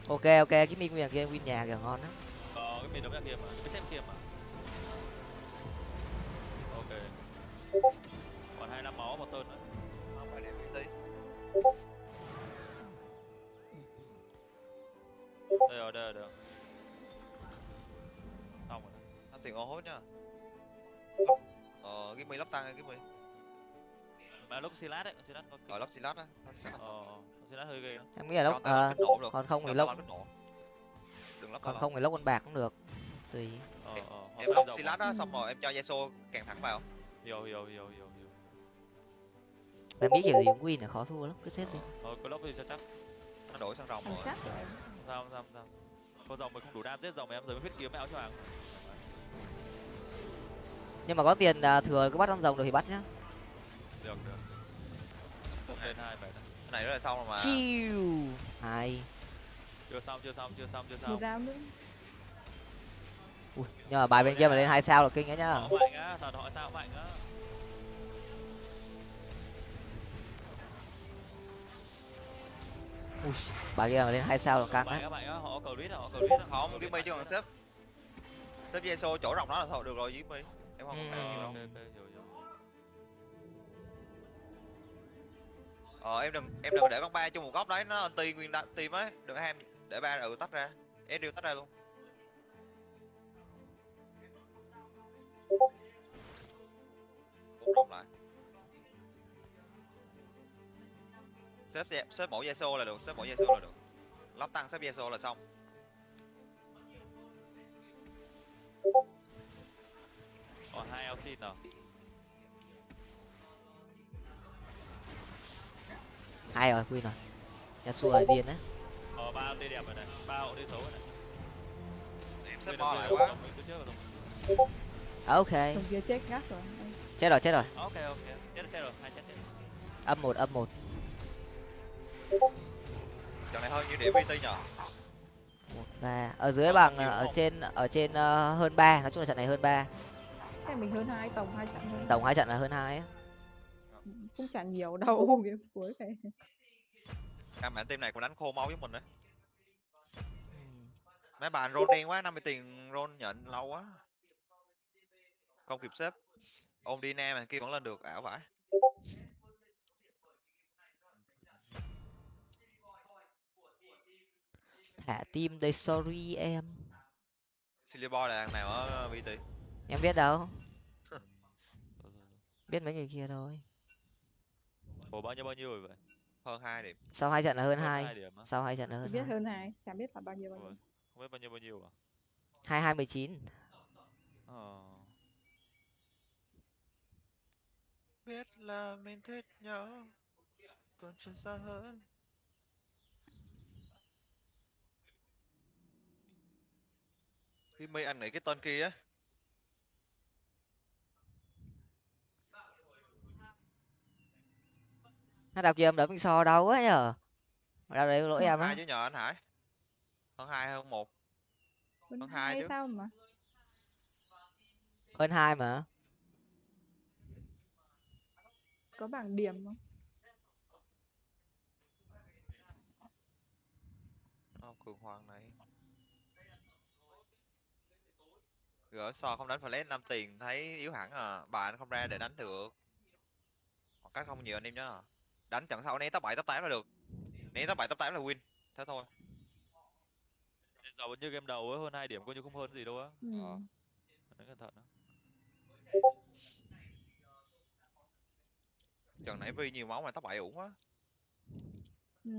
Ok ok cái mình nguyên kia win nhà kìa ngon lắm Có cái mình đấm ra kia mà, cái xem kia mà. Còn hai năm máu một tơn nữa. không phải để VT Đây. Rồi, đây rồi, đây rồi. Xong rồi. nó tiền ô hốt nhá. Ờ cái mi lắp tăng cái mi Mà lúc Silas đấy, Silas có ở lắp silat á. Silat Ờ, Silas hơi ghê em nghĩ là ờ, nổ được. còn không thì lắp còn không thì lốc con bạc cũng được tùy. Ờ, ờ. em rộng silat á xong rồi em cho Yasuo càng thẳng vào Hiểu, hiểu, hiểu, hiểu, hiểu. em nghĩ kiểu gì cũng win là khó thua lắm cứ xếp đi Ờ, có lốc thì cho chắc. nó đổi sang rồng rồi sao, không sao, không sao. Con rồng mình không đủ đam giết rồng em rồi mới huyết kiếm áo cho hàng. nhưng mà có tiền à, thừa cứ bắt con rồng được thì bắt nhá Được, được. Lên hai bảy. cái này rất là xong rồi mà chiu hay Chưa xong, chưa xong, chưa xong, chưa một xong. round nữa Ui, nhưng mà bài bên kia mà lên hai sao là kinh ấy nhá. Ui, bài kia mà lên hai sao là căng á. không Jimmy chứ còn sếp sếp Yeso chỗ rộng đó là thôi được rồi Jimmy em không Ừ. nhiều Ờ, đâu. hiểu hiểu. Ờ em đừng em đừng để con ba chung một góc đấy nó anti nguyên team ấy. Đừng có ham để ba ừ tách ra. Ezreal tách ra luôn cũng rộng lại. Xếp xe- xếp mỗi Yeso là được xếp mỗi Yeso là được. Lắp tăng xếp Yeso là xong. Còn hai Elsin nào? Hai rồi queen rồi. Yasuo là điên á. Ờ ba tê đẹp rồi này ba hộ tê xấu rồi này. Em xếp bo rồi, lại quá ok. Thằng kia chết ngắt rồi. chết rồi chết rồi. Ok ok. Chết rồi, chết rồi. Hai chết chết âm một âm một. Trận này hơn nhiêu điểm VT nhờ một ba. Ở dưới bằng ở trên ở trên ờ, hơn ba. Nói chung là trận này hơn ba. Thế mình hơn hai tổng hai trận hơn. tổng hai trận là hơn hai á. Cũng chẳng nhiều đâu game cuối này. Căn bản team này cũng đánh khô máu với mình đấy. Mấy bạn roll đen quá, 50 tiền roll nhận lâu quá. Không kịp xếp. Ôm đi nam mà kia vẫn lên được, ảo vãi. thả tim đây sorry em. Silly Boy là thằng nào ở VT? em biết đâu. Biết mấy người kia thôi. Ủa bao nhiêu bao nhiêu rồi vậy? Hơn 2 điểm. sau hai trận là hơn Hơn hai. sau hai trận là hơn biết hai. hơn hai, chẳng biết là bao nhiêu bao nhiêu. không biết bao nhiêu bao nhiêu à? Hai hai mười chín. Ờ Biết là mình thích nhau. Còn chuyện xa hơn. Jimmy anh nghĩ cái tên kia á. nó đào kia em đấm mình so đau quá nhở đau đấy lỗi em á hai chứ nhờ anh Hải. Hơn 2 hơn 1. Hơn hai hai chứ. sao mà. hơn hai mà Có bảng điểm không? Ờ, cường hoàng này. Gỡ so không đánh flash 5 tiền thấy yếu hẳn à. Bạn không ra để đánh được. Khoảng cách không nhiều anh em nhá. Đánh trận sau né top 7 top 8 là được. Né top 7 top 8 là win. Thế thôi. Giờ vẫn như game đầu ấy hơn hai điểm coi như không hơn gì đâu á Ừ. Ờ. đánh cẩn thận á Trận nãy Vi nhiều máu mà top 7 ổn quá. Ừ.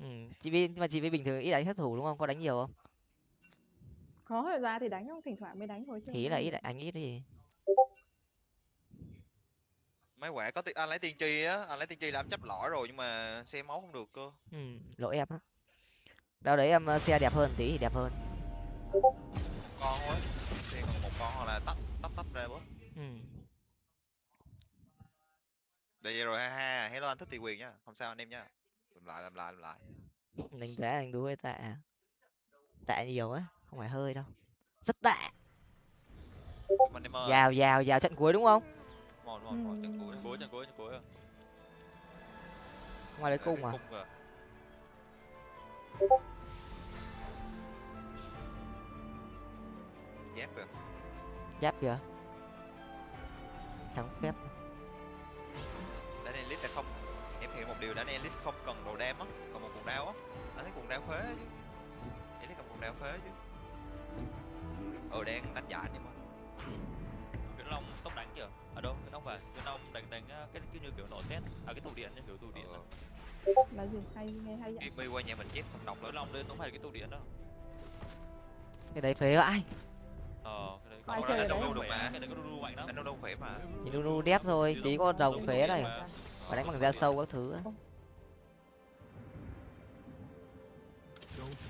ừ. chị vi mà chị vi bình thường ít đánh sát thủ đúng không có đánh nhiều không Có thời ra thì đánh không, thỉnh thoảng mới đánh thôi chứ. thì là ít đánh ít gì Mấy quẻ có ti- anh lấy tiên tri á, anh lấy tiên tri làm chấp lõi rồi nhưng mà xem máu không được cơ. ừ. lỗi em á đâu đấy em ờ, xe đẹp hơn tí thì đẹp hơn Con quá. Xem còn một con hoặc là tách tách tách ra bớt. ừ. Vậy rồi ha ha. Hello anh thích tỷ quyền nhá. Không sao anh em nhá. Làm lại làm lại làm lại. đánh giá đánh đu hơi tạ tạ nhiều á không phải hơi đâu rất tạ anh vào vào vào trận cuối đúng không Một một một trận cuối. Cuối trận cuối trận cuối ngoài lấy cung à. Giáp rồi. giáp kìa thắng phép Là không em hiểu một điều đánh elite không cần đồ đam á, còn một cuồng đao á. Anh thấy cuồng đao phế chứ. Elite cần cuồng đao phế chứ. Ừ đang đánh giải nhưng mà Viễn Long tốc đánh kìa ở đâu Viễn Long phải Viễn Long đánh đánh ờ, cái kiểu như kiểu nổ xét à cái tụ điện như kiểu tụ điện ờ. Là gì? Hay nghe hay vậy. Jimmy qua nhà mình chết xong độc Viễn lên. Long lên nó phải cái tụ điện đó cái đấy phế ai ờ cái đấy Ai Còn chơi đánh ở đâu đấy? đâu được mà. cái đấy có đu đu mạnh lắm Đánh đâu đâu khỏe mà. nhìn nu đép thôi tí có Giống phế này. Và đánh bằng da sâu các thứ á.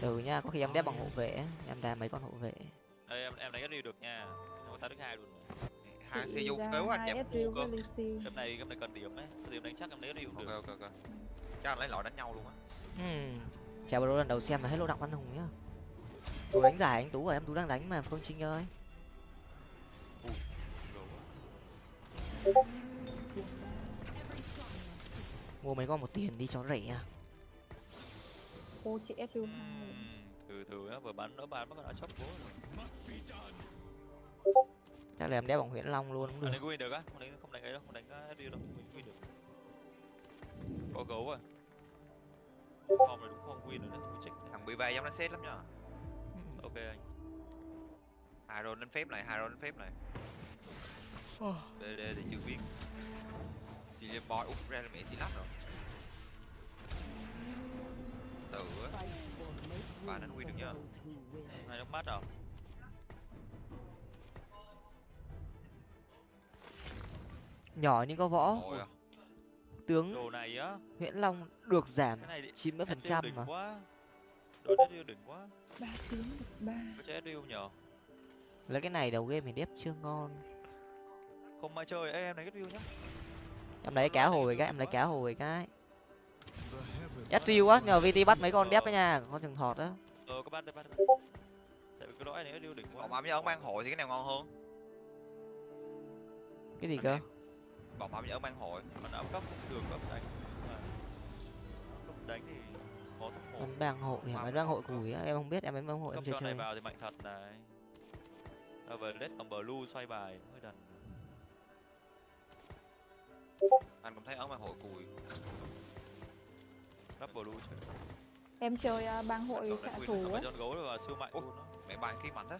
từ nhá có khi em đép bằng hộ vệ em đá mấy con hộ vệ đây em em đánh cái đi được nha nó ta đức hai luôn Hai CU ra phế quá anh Ezreal mua cơ. game này game này cần điểm ấy điểm đánh chắc em lấy đi Ok được ok ok. Chắc anh lấy loại đánh nhau luôn á. hmm. chào bro lần đầu xem là hết lô đặng văn hùng nhá tú đánh giải anh tú rồi em tú đang đánh mà phương trinh ơi. Mua mấy con một tiền đi cho rẻ à. Ô chị Ừm, từ từ á vừa bắn đỡ bán bắt đầu chóc bố rồi. Chắc là em đeo bằng huyễn long luôn cũng anh được. đánh win được á không đánh không đánh ấy đâu không đánh uh, đâu mình win được. Có gấu à. Form này đúng không win rồi đấy win check thằng bị ba giống đánh xét lắm nhá ok anh. Hai roll đánh phép này hai roll đánh phép này. Bd thì chưa biết Silver boy. Út ra là mẹ xí lắp rồi. Từ á. Ba đánh win được nhá hai nước mắt à nhỏ nhưng có võ. Ôi à. tướng đồ này á. Huyễn long được giảm cái này thì chín mươi phần trăm đỉnh mà. quá. Đồ đỉnh quá. Ba tiếng được ba. Có chơi Ezreal nhờ? Lấy cái này đầu game thì đép chưa ngon. Không mai chơi em này Ezreal nhá em lấy cá hồi cái em lấy cá hồi cái Ezreal á nhờ VT bắt mấy con đép đấy nha con rừng thọt á ờ có bắt tại vì cái lõi này Ezreal đỉnh quá với ấn ban hội thì cái nào ngon hơn cái gì cơ bóng ấm với ấn ban hội mình áp cấp được cấp đánh cấp đánh thì có tốc một bắn bang hội hả bang hội củi á em không biết em bắn bang hội em chưa cho này chơi vào thì mạnh thật này à, về red còn blue xoay bài anh cũng thấy ấn ban hội cùi. Cấp blue chơi em chơi à, bang hội Còn xạ thủ Còn á. Con gấu là siêu mạnh Ủa? luôn đó mẹ bài khí mạnh á.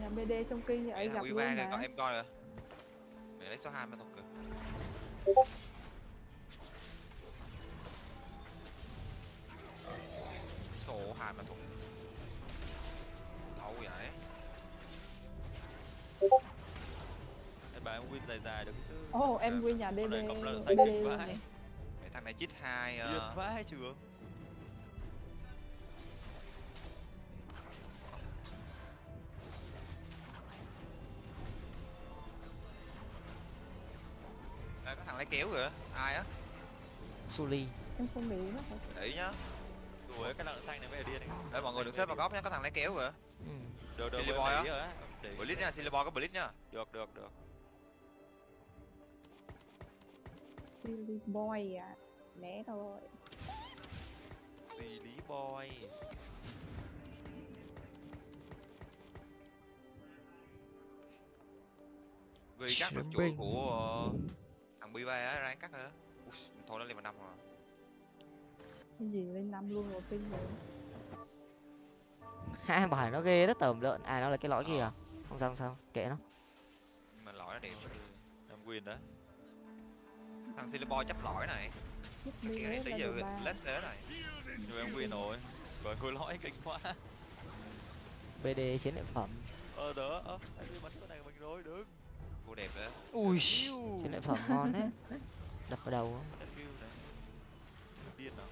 Nhà bd trong kinh thì ấy gặp luôn mà. con em coi kìa. Mẹ lấy số hai mà kìa. Số hai mà win dài dài được chứ. Ồ em quy nhà Con db này cộng lợi bd xanh luôn kinh này. vãi. Mẹ thằng này chít hai điên ờ, vãi trường Ê, có thằng lấy kéo kìa. Ai á? Suli em không để ý nó để ý nhá. Rồi cái lợn xanh này mới là điên đấy Ê, mọi người đừng xếp vào góc nhá có thằng lấy kéo kìa. Ừ. được được Silly boy á? blitz nha silver boy có blitz nhá được được được silly boy à? Né thôi lý boy. Vì cắt được chuỗi của ờ, thằng bi ba á ráng cắt hả? Ui, thôi nó lên vào năm rồi. Cái gì lên năm luôn rồi kinh rồi. Hai bài nó ghê rất tởm lợn. À nó là cái lõi kia à? Không sao không sao. Kệ nó. Nhưng mà lõi nó đẹp. Em win đấy thằng silver boy chấp lõi này. Cái đi này là giờ được lết thế này. Nhưng em win rồi. Rồi khối lõi kinh quá. Bd chiến lợi phẩm. Ờ đỡ ơ anh đi bắn cái này mình rồi đứng. Cô đẹp đấy ui chiến lợi phẩm ngon đấy. Đập vào đầu điên nào.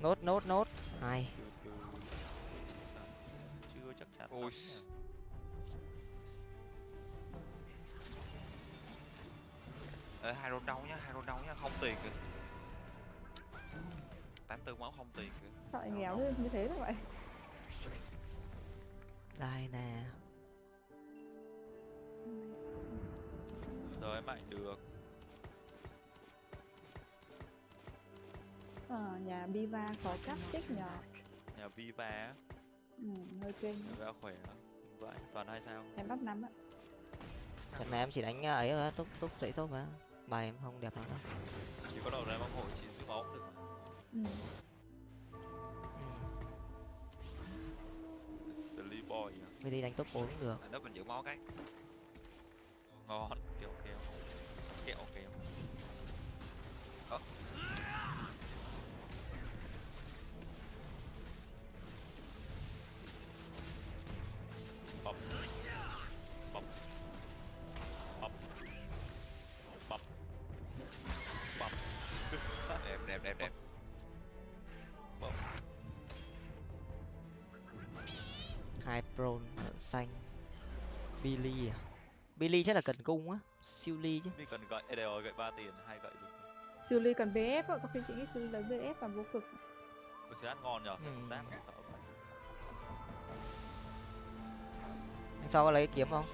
Nốt nốt nốt. Hai chưa chắc chắn Ui. Ê, hai rôn đâu nhá hai rôn đâu nhá không tiền kìa. Tám tư máu không tiền kìa. Sợ nghèo như, như thế đâu vậy đây nè. Rồi em mạnh được. Ờ, nhà biva có cắt chích nhờ. Nhà viva á? Ừ, hơi kinh. Ra khỏe. Lắm vậy toàn hai sao? Em bắt năm á trận này em chỉ đánh ờ, ấy thôi túc túc dậy tốt mà bài em không đẹp lắm đâu chỉ có đầu này bóng hội chỉ giữ máu cũng được mà. ừ. ừ. Silly boy à. VT đánh top 4 cũng được nó mình giữ máu cái ngon kẹo kẹo kẹo kẹo Ờ. hai pro xanh. Billy à? Billy chắc là cần cung á. Siêu ly chứ. Đi cần gậy đây rồi gậy ba tiền hai gậy đúng Sư Ly cần VF á, có khi chị nghĩ Sư Ly lấy VF và vô cực. Xe ăn ngon nhở Ừ. giáp sợ vậy. Anh sau có lấy kiếm không?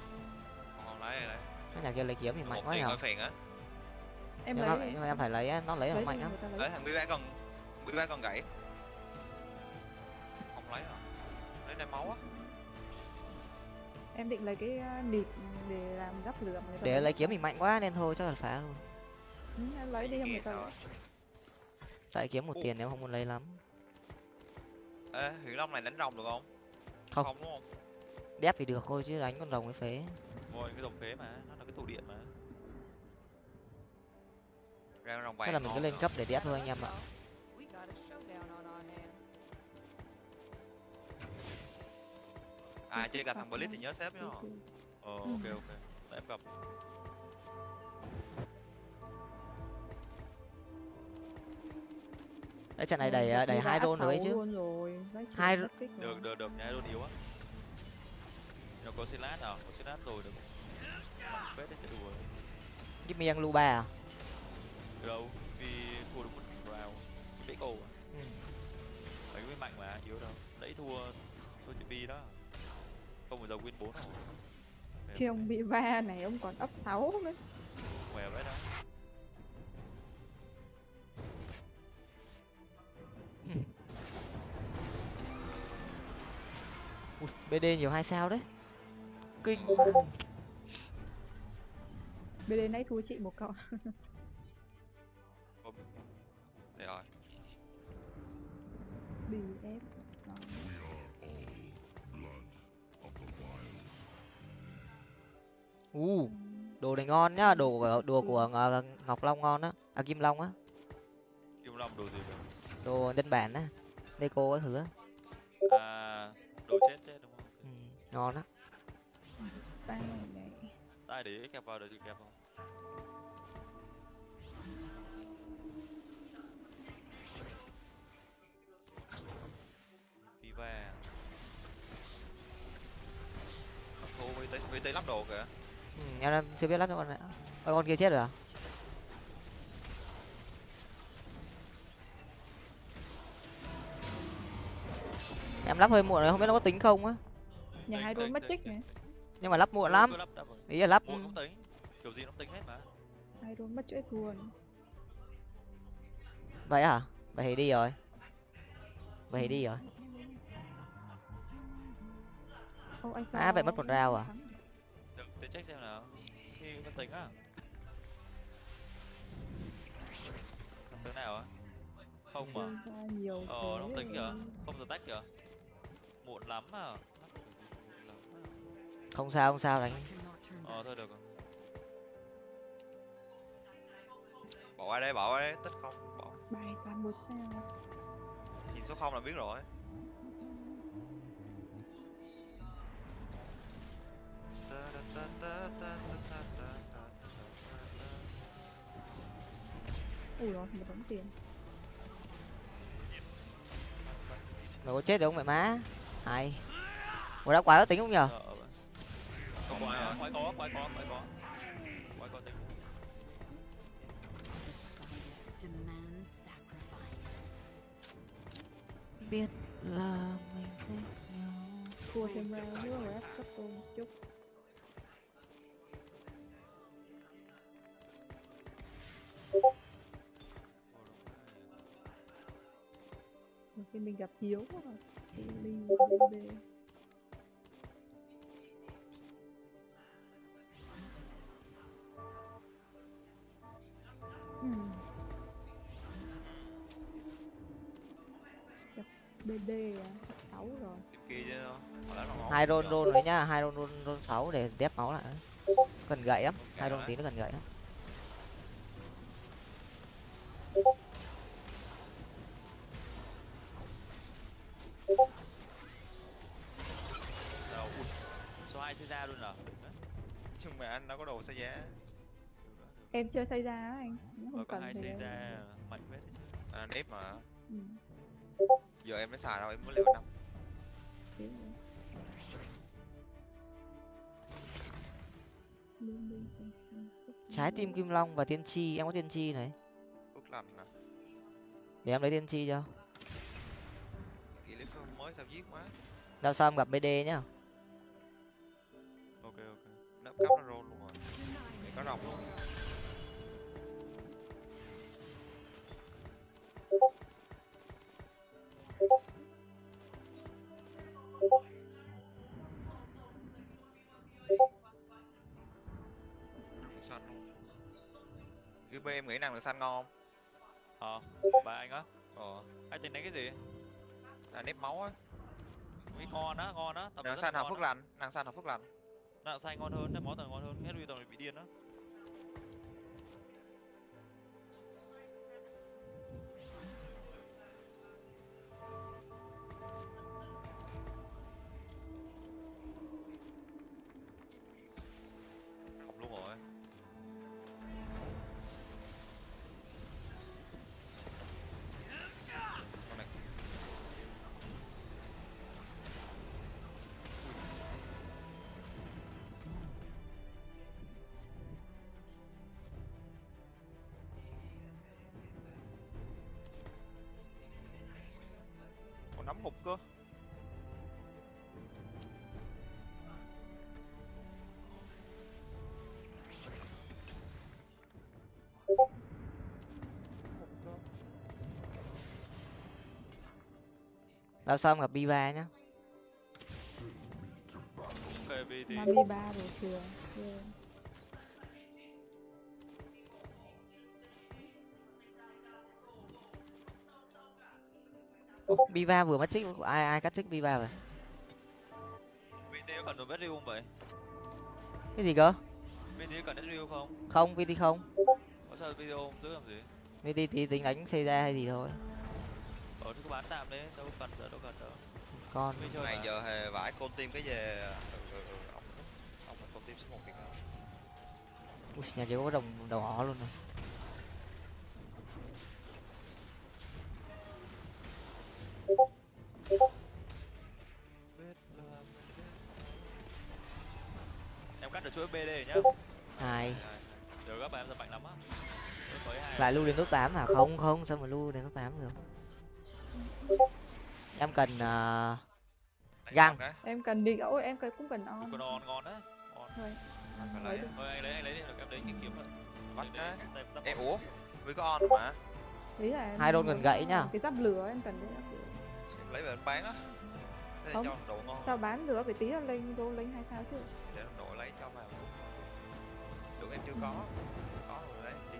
Còn lấy lấy. Cái nhà kia lấy kiếm thì mạnh quá nhở hơi phiền á. Em nhưng lấy mà em phải lấy á, nó lấy là lấy mạnh lắm. lấy. Thằng con bí bé con gãy. Không lấy à? Lấy đem máu á Em định lấy cái uh, nịt để làm gấp ta để lấy kiếm mình mạnh quá nên thôi chắc là phá luôn. Ừ, em lấy đi không sao tại kiếm một Ồ. tiền em không muốn lấy lắm. Ê huyền long này đánh rồng được không? Không. không đúng không? Đép thì được thôi chứ đánh con rồng mới phế. Ngồi cái dòng phế mà nó là cái tụ điện mà. Ra rồng chắc là mình cứ lên cấp để đép thôi anh em ạ à chơi cả thằng blitz thì nhớ xếp nhá. Ờ Ừ. ok ok. Để em gặp. Đấy trận này Rồi, đẩy gặp đẩy hai đấy xấu chứ. Hai- được được được. Nhái luôn yếu á nó có xin lát nào có xin lát rồi được. Phết đấy chứ đùa. Give me lu ba à? Đâu vì thua được một round cái cổ à? Ừ. mấy cái mạnh mà yếu đâu. Đấy thua thua chị bi đó không bao giờ win bốn rồi. Khi ông bị va này ông còn ấp 6 nữa. khỏe vậy đó. Ui, bd nhiều hai sao đấy. Kinh. BD nãy thua chị một cậu. Đây rồi. Bị ép. U đồ này ngon nhá đồ của đồ của Ngọ- ngọc long ngon á à kim long á. Kim long đồ gì vậy? Đồ nhân bản á deco các thứ á. À đồ chết chết đúng không? Ừ, ngon á. Tay để kẹp vào được gì kẹp không Viva thằng thua vt vt lắp đồ kìa ừ, em đang chưa biết lắp cho con này. Ơ, con kia chết rồi à? Em lắp hơi muộn rồi không biết nó có tính không á. Nhà hai tính, mất tính. này. nhưng mà lắp muộn lắm. rồi. ý là lắp muộn cũng tính. Kiểu gì nó cũng tính hết mà. Hai đôn mất chuỗi thua vậy hả? Vậy thì đi rồi. Vậy thì đi rồi. À, vậy mất một round à? Để check xem nào. Khi nó tính á. Làm thế nào á? Không mà ờ nó tính kìa. Không giờ tách kìa. Muộn lắm à. Không sao không sao đánh. Ờ thôi được rồi. Bỏ qua đây bỏ qua đây. Tích không bỏ. Bài toàn một sao. nhìn số không là biết rồi Ui rồi, một đống tiền. mày có chết được không mẹ má hay ủa đã quá có tính không nhở Sợ vậy. Không quái à? Quái có, quái có, quái có. Quái tính. Biết là mình thích nhau Thua thêm round nữa rồi ép cấp tô một chút. Khi mình gặp Hiếu quá rồi. Thì BB. Ừ. Gặp BD à, 6 rồi. Hai rôn rôn đấy nhá hai rôn rôn rôn sáu để đép máu lại cần gậy lắm hai rôn tí nó cần gậy lắm ra luôn à? Nhưng mà anh đâu có đồ xe giá đó. Em chơi xây ra á anh. Nếu Ờ, không có cần hai em- ra mạnh phết đấy chứ. à, nếp mà Ừ. giờ em mới xài đâu em mới liều năm trái tim kim long và tiên tri em có tiên tri này phước lành nè để em lấy tiên tri cho phương mới sao giết quá đao sam gặp bd nhá nó cắm nó roll luôn rồi. Để có rồng luôn. Xanh luôn. UB em nghĩ năng lượng xanh ngon ờ ba anh á. Không ờ. Anh tính đánh cái gì? Là nếp máu á. Mỹ ngon á. Ngon á. Rất xanh ngon phước á. lành. Năng xanh học phước lành nặng xanh ngon hơn, máu tầng ngon hơn, hết tầng bị điên á. Nắm hụt cơ. Đao sam gặp biva nhá. Ok, ba rồi yeah. Biva vừa mất trích ai ai cắt trích biva vậy? VT có cần đồ Medrium vậy? cái gì cơ? VT có cần Medrium không? không vt không. Có sao video không? Giữ làm gì? vt tí tính đánh xây ra hay gì thôi. Ờ, thì cứ bán tạm đấy, đâu cần giờ đâu cần đâu. con. Này giờ hề vải con tim cái về ừ, ừ, ừ, ông ông con tim số một nam Ui, nhà chỉ có đồng đầu ó luôn rồi chuỗi BD nhá. hai Giờ các bạn em giờ mạnh lắm á. Hai. lại lưu đến top 8 à không không sao mà lưu đến top 8 được em cần ờ, Găng. em cần đi ôi em cần cũng cần on Con on ngon đấy. Thôi phải lấy lấy đi. Thôi anh lấy anh lấy đi, được em lấy cái kiếm bắt cái em ủa vì có on mà ý là Hai đôn gần gãy nhá. cái giáp lửa em cần cái lửa Em lấy về bán á Không. cho độ ngon sao bán được phải tí là lên vô lên hay sao chứ lấy cho vào xuống được em chưa có. Có rồi đấy chị.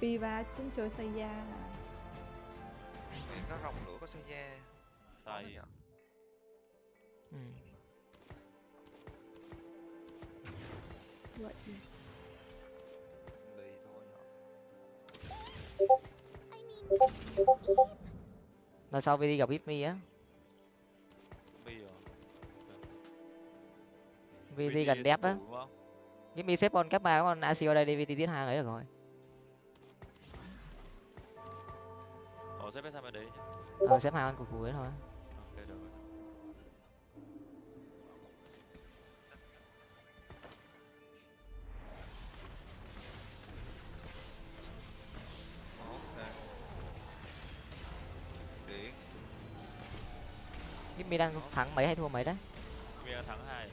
Piva cũng chơi xây da Mẹ có rồng lửa có xe da nhở? ừ. vậy thì lì thôi nhở? Lần sau vt gặp ít mi á vt gần đép á. ít mi xếp con cấp ba con acio đây đi vt tiết hai lấy được rồi Ờ, xếp sang bên đấy nhá. ờ xếp hai con cục cuối thôi. Ok, được rồi. mi đang thắng mấy hay thua mấy đấy? Mi ăn thắng hai.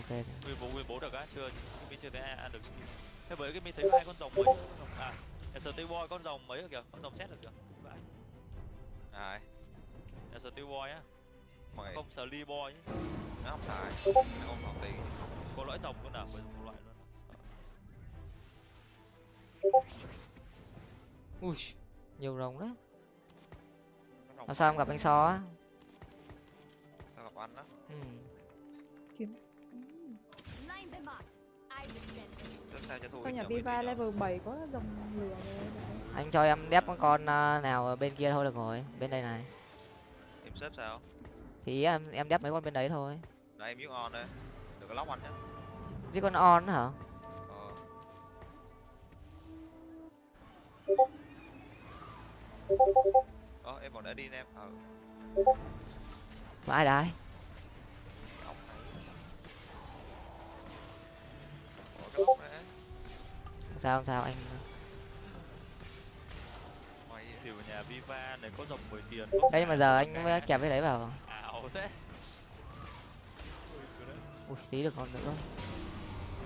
Ok Mi bố Mi bố được á, chưa Mi chưa thấy ai ăn được. Thế bởi cái Mi thấy hai con rồng rồng à. Steel Boy con rồng mấy rồi kìa, con rồng xét được kìa. Vãi. ai Steel Boy á, mày không Slee Boy nhá. nó không xài nó không còn tiền Có loại rồng luôn nào, với một loại luôn. à. Sợ. ui nhiều rồng nó làm sao em gặp anh so á sao gặp anh á ừ. Sao cho thua sao nhà Viva level 7 có dòng lửa rồi. Anh cho em đép con con ờ, nào ở bên kia thôi được rồi bên đây này. Em xếp sao? Thì em em đép mấy con bên đấy thôi. Để em yếu on đây. Đừng có lóc anh nhé chứ con on hả? Ờ. Ờ em còn để đi em ờ. Ai đấy này. Ủa, cái lóc này sao không sao anh Mày thì ở nhà Viva này có dòng 10 tiền. Đây mà giờ anh mới kẹp cái đấy vào. Ảo thế. Ui, tí được còn nữa.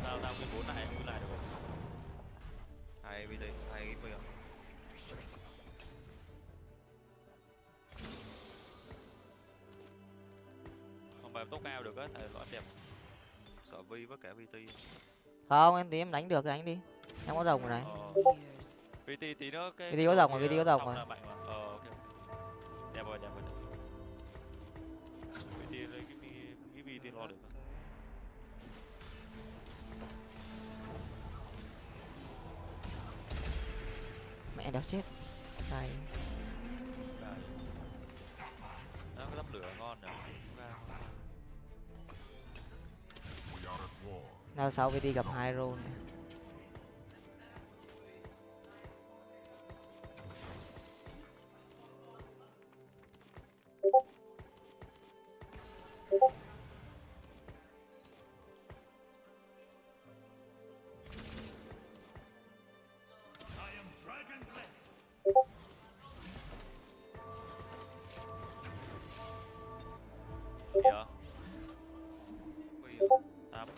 Tao tao cái bốn này em cứ lại được không hai BT hai cái bây giờ không phải em tốc cao được á tại nó đẹp. Sợ vi với cả VT không em tí em đánh được thì đánh đi em có rồng rồi này ờ VT tí nữa cái VT có rồng rồi, VT có rồng rồi. ờ đẹp rồi đẹp rồi VT lấy cái VT lo được mẹ đéo chết. Này. Nó cái tắp lửa ngon war. nào sau VT gặp hai roll kìa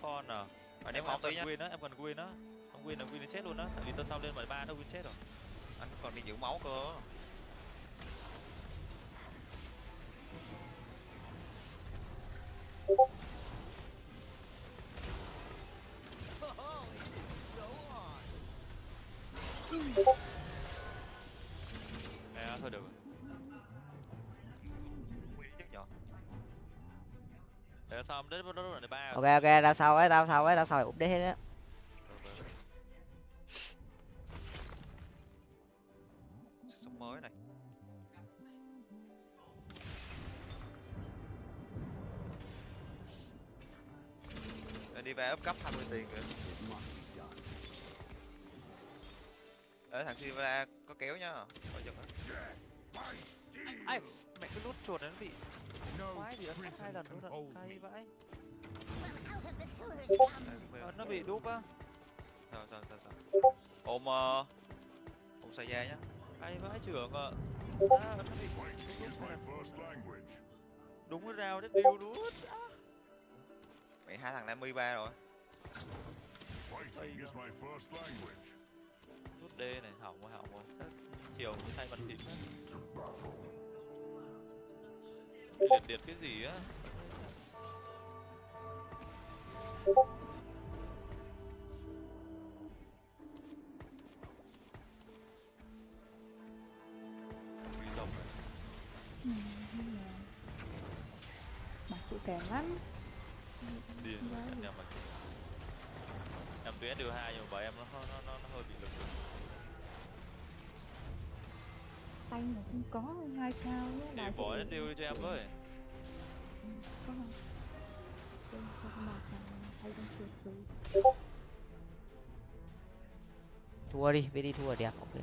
con à? Mày em ném em máu cần tí nhá. win á em cần win á. Không win là win nó chết luôn á tại vì tôi sau lên mười ba nó win chết rồi. Anh còn đi giữ máu cơ sao đến ba ok ok ra sau ấy ra sau ấy ra sau phải update hết á. Sống mới này. Để đi về up cấp 20 tiền kìa. Ê thằng Silva có kéo nhá Khỏi giật á ai mẹ cái nút chuột nó bị No quái gì ấn hai lần me. cay vãi. Ờ, nó bị đúp á. Sao sao sao sao? Ôm ờ, Ôm xe da nhá. Cay vãi trưởng ạ. À, nó bị language. đúng cái rào đất điêu luôn Mày hai thằng 53 rồi. Fighting is my first language. Nút D này hỏng rồi hỏng rồi. Chiều mới thay bật thịt. Liệt liệt cái gì á? Bà sự kèm lắm. Điên anh em tuyến điều hai nhưng mà em nó nó nó, nó hơi bị lực tanh mà không có hai cao nhé thì bỏ đến điều cho em với. Có không? Cho con hay xứ thua đi VT thua đẹp ok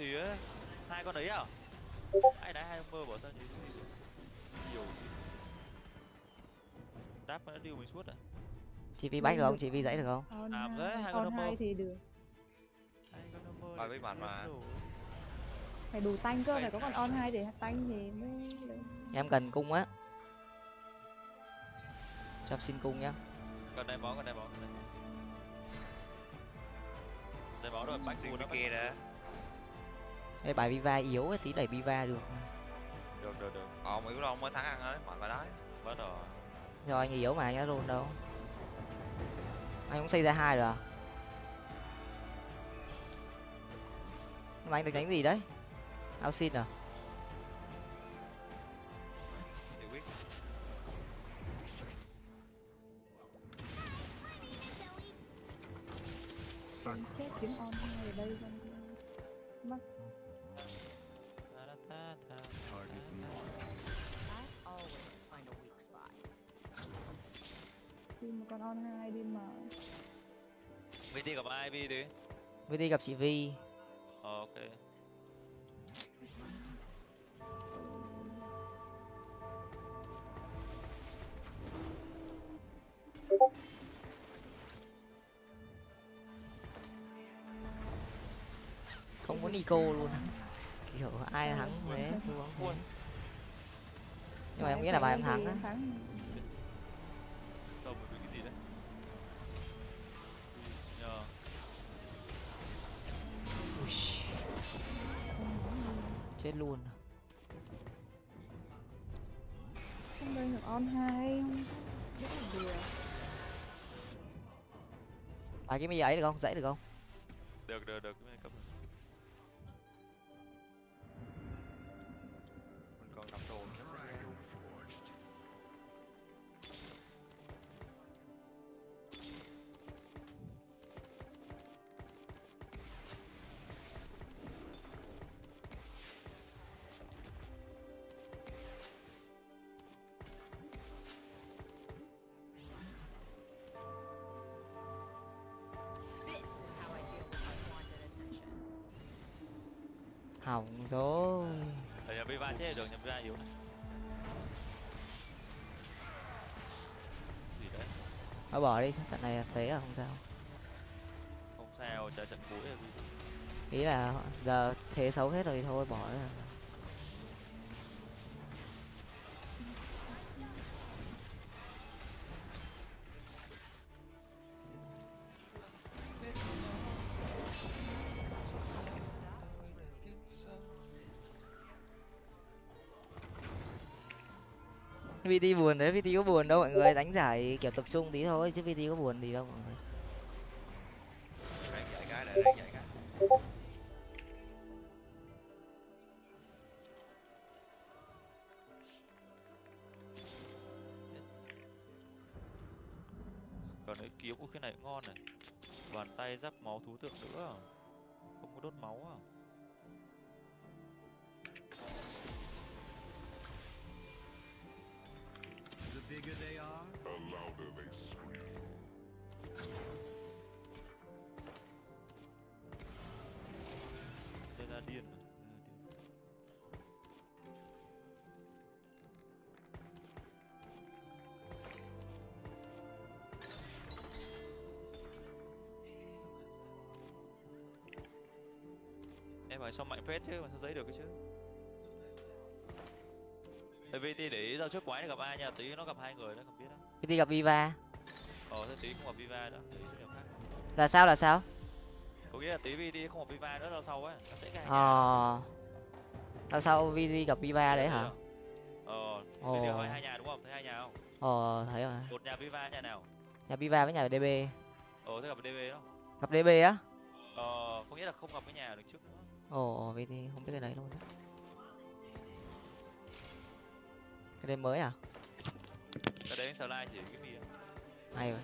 á hai con đấy à? Ai đá hai ông mơ bỏ ra nhiều GC nhiều đáp nó điêu mình suốt à? Chị vi bách được không? Chị vi dãy được không? Làm đấy, hai con hai thì được. Hai con mơ Bài với bạn hết mà. phải đủ tanh cơ Phải có con sao? on hai để tanh thì mới được. em cần cung á. Cho em xin cung nhá. Còn đây máu, còn đây còn đây máu rồi, bách đó, cái bách kia full. Ê, bài Viva yếu ấy, tí đẩy Viva được Được, được, được. ờ mấy cái ông mới thắng ăn đấy mạnh vào đấy Bắt rồi. do anh yếu mà anh đã roll đâu. Anh cũng xây ra hai rồi à? Nhưng mà anh được đánh gì đấy? Ao xin à VT gặp ai Vi đi? với đi gặp chị vi Ờ, ok. không có nico luôn. Kiểu ai thắng thế? Thua không? Nhưng mà em nghĩ là bài em thắng á luôn. Không đây được on hai. Không rất là vừa bài cái mi ấy được không? Dãy được không? Được, được, được. Cấp Chết được, nhà Viva yếu này. Gì đấy? thôi bỏ đi trận này phế à không sao Không sao, chờ trận cuối là ý là giờ thế xấu hết rồi thì thôi bỏ đi. VT buồn đấy, VT có buồn đâu mọi người, đánh giải kiểu tập trung tí thôi chứ VT có buồn gì đâu mọi người. Còn cái Còn đấy kiếm, cái này ngon này. Bàn tay giáp máu thú tượng nữa. Không có đốt máu à? Hỏi sao mạnh phết chứ mà sao giấy được cái chứ Tại vì để ý ra trước quái này gặp ai nha, tí nó gặp hai người đó không biết đó VT gặp Viva. Ờ thế tí không gặp Viva đó, tí gặp khác Là sao là sao? Có nghĩa là tí VT không gặp Viva nữa đâu sau ấy, nó sẽ ra Ờ. Là sao VT gặp Viva đấy hả? Ờ. VT hỏi hai nhà đúng không? Thấy hai nhà không? Ờ thấy rồi. Một nhà Viva nhà nào? Nhà Viva với nhà DB. Ờ thế gặp DB đó Gặp DB á? Ờ, có nghĩa là không gặp cái nhà được trước nữa Ồ, VT không biết cái đấy luôn. Cái đấy mới à? Cái đấy slide chỉ cái gì Hay vậy.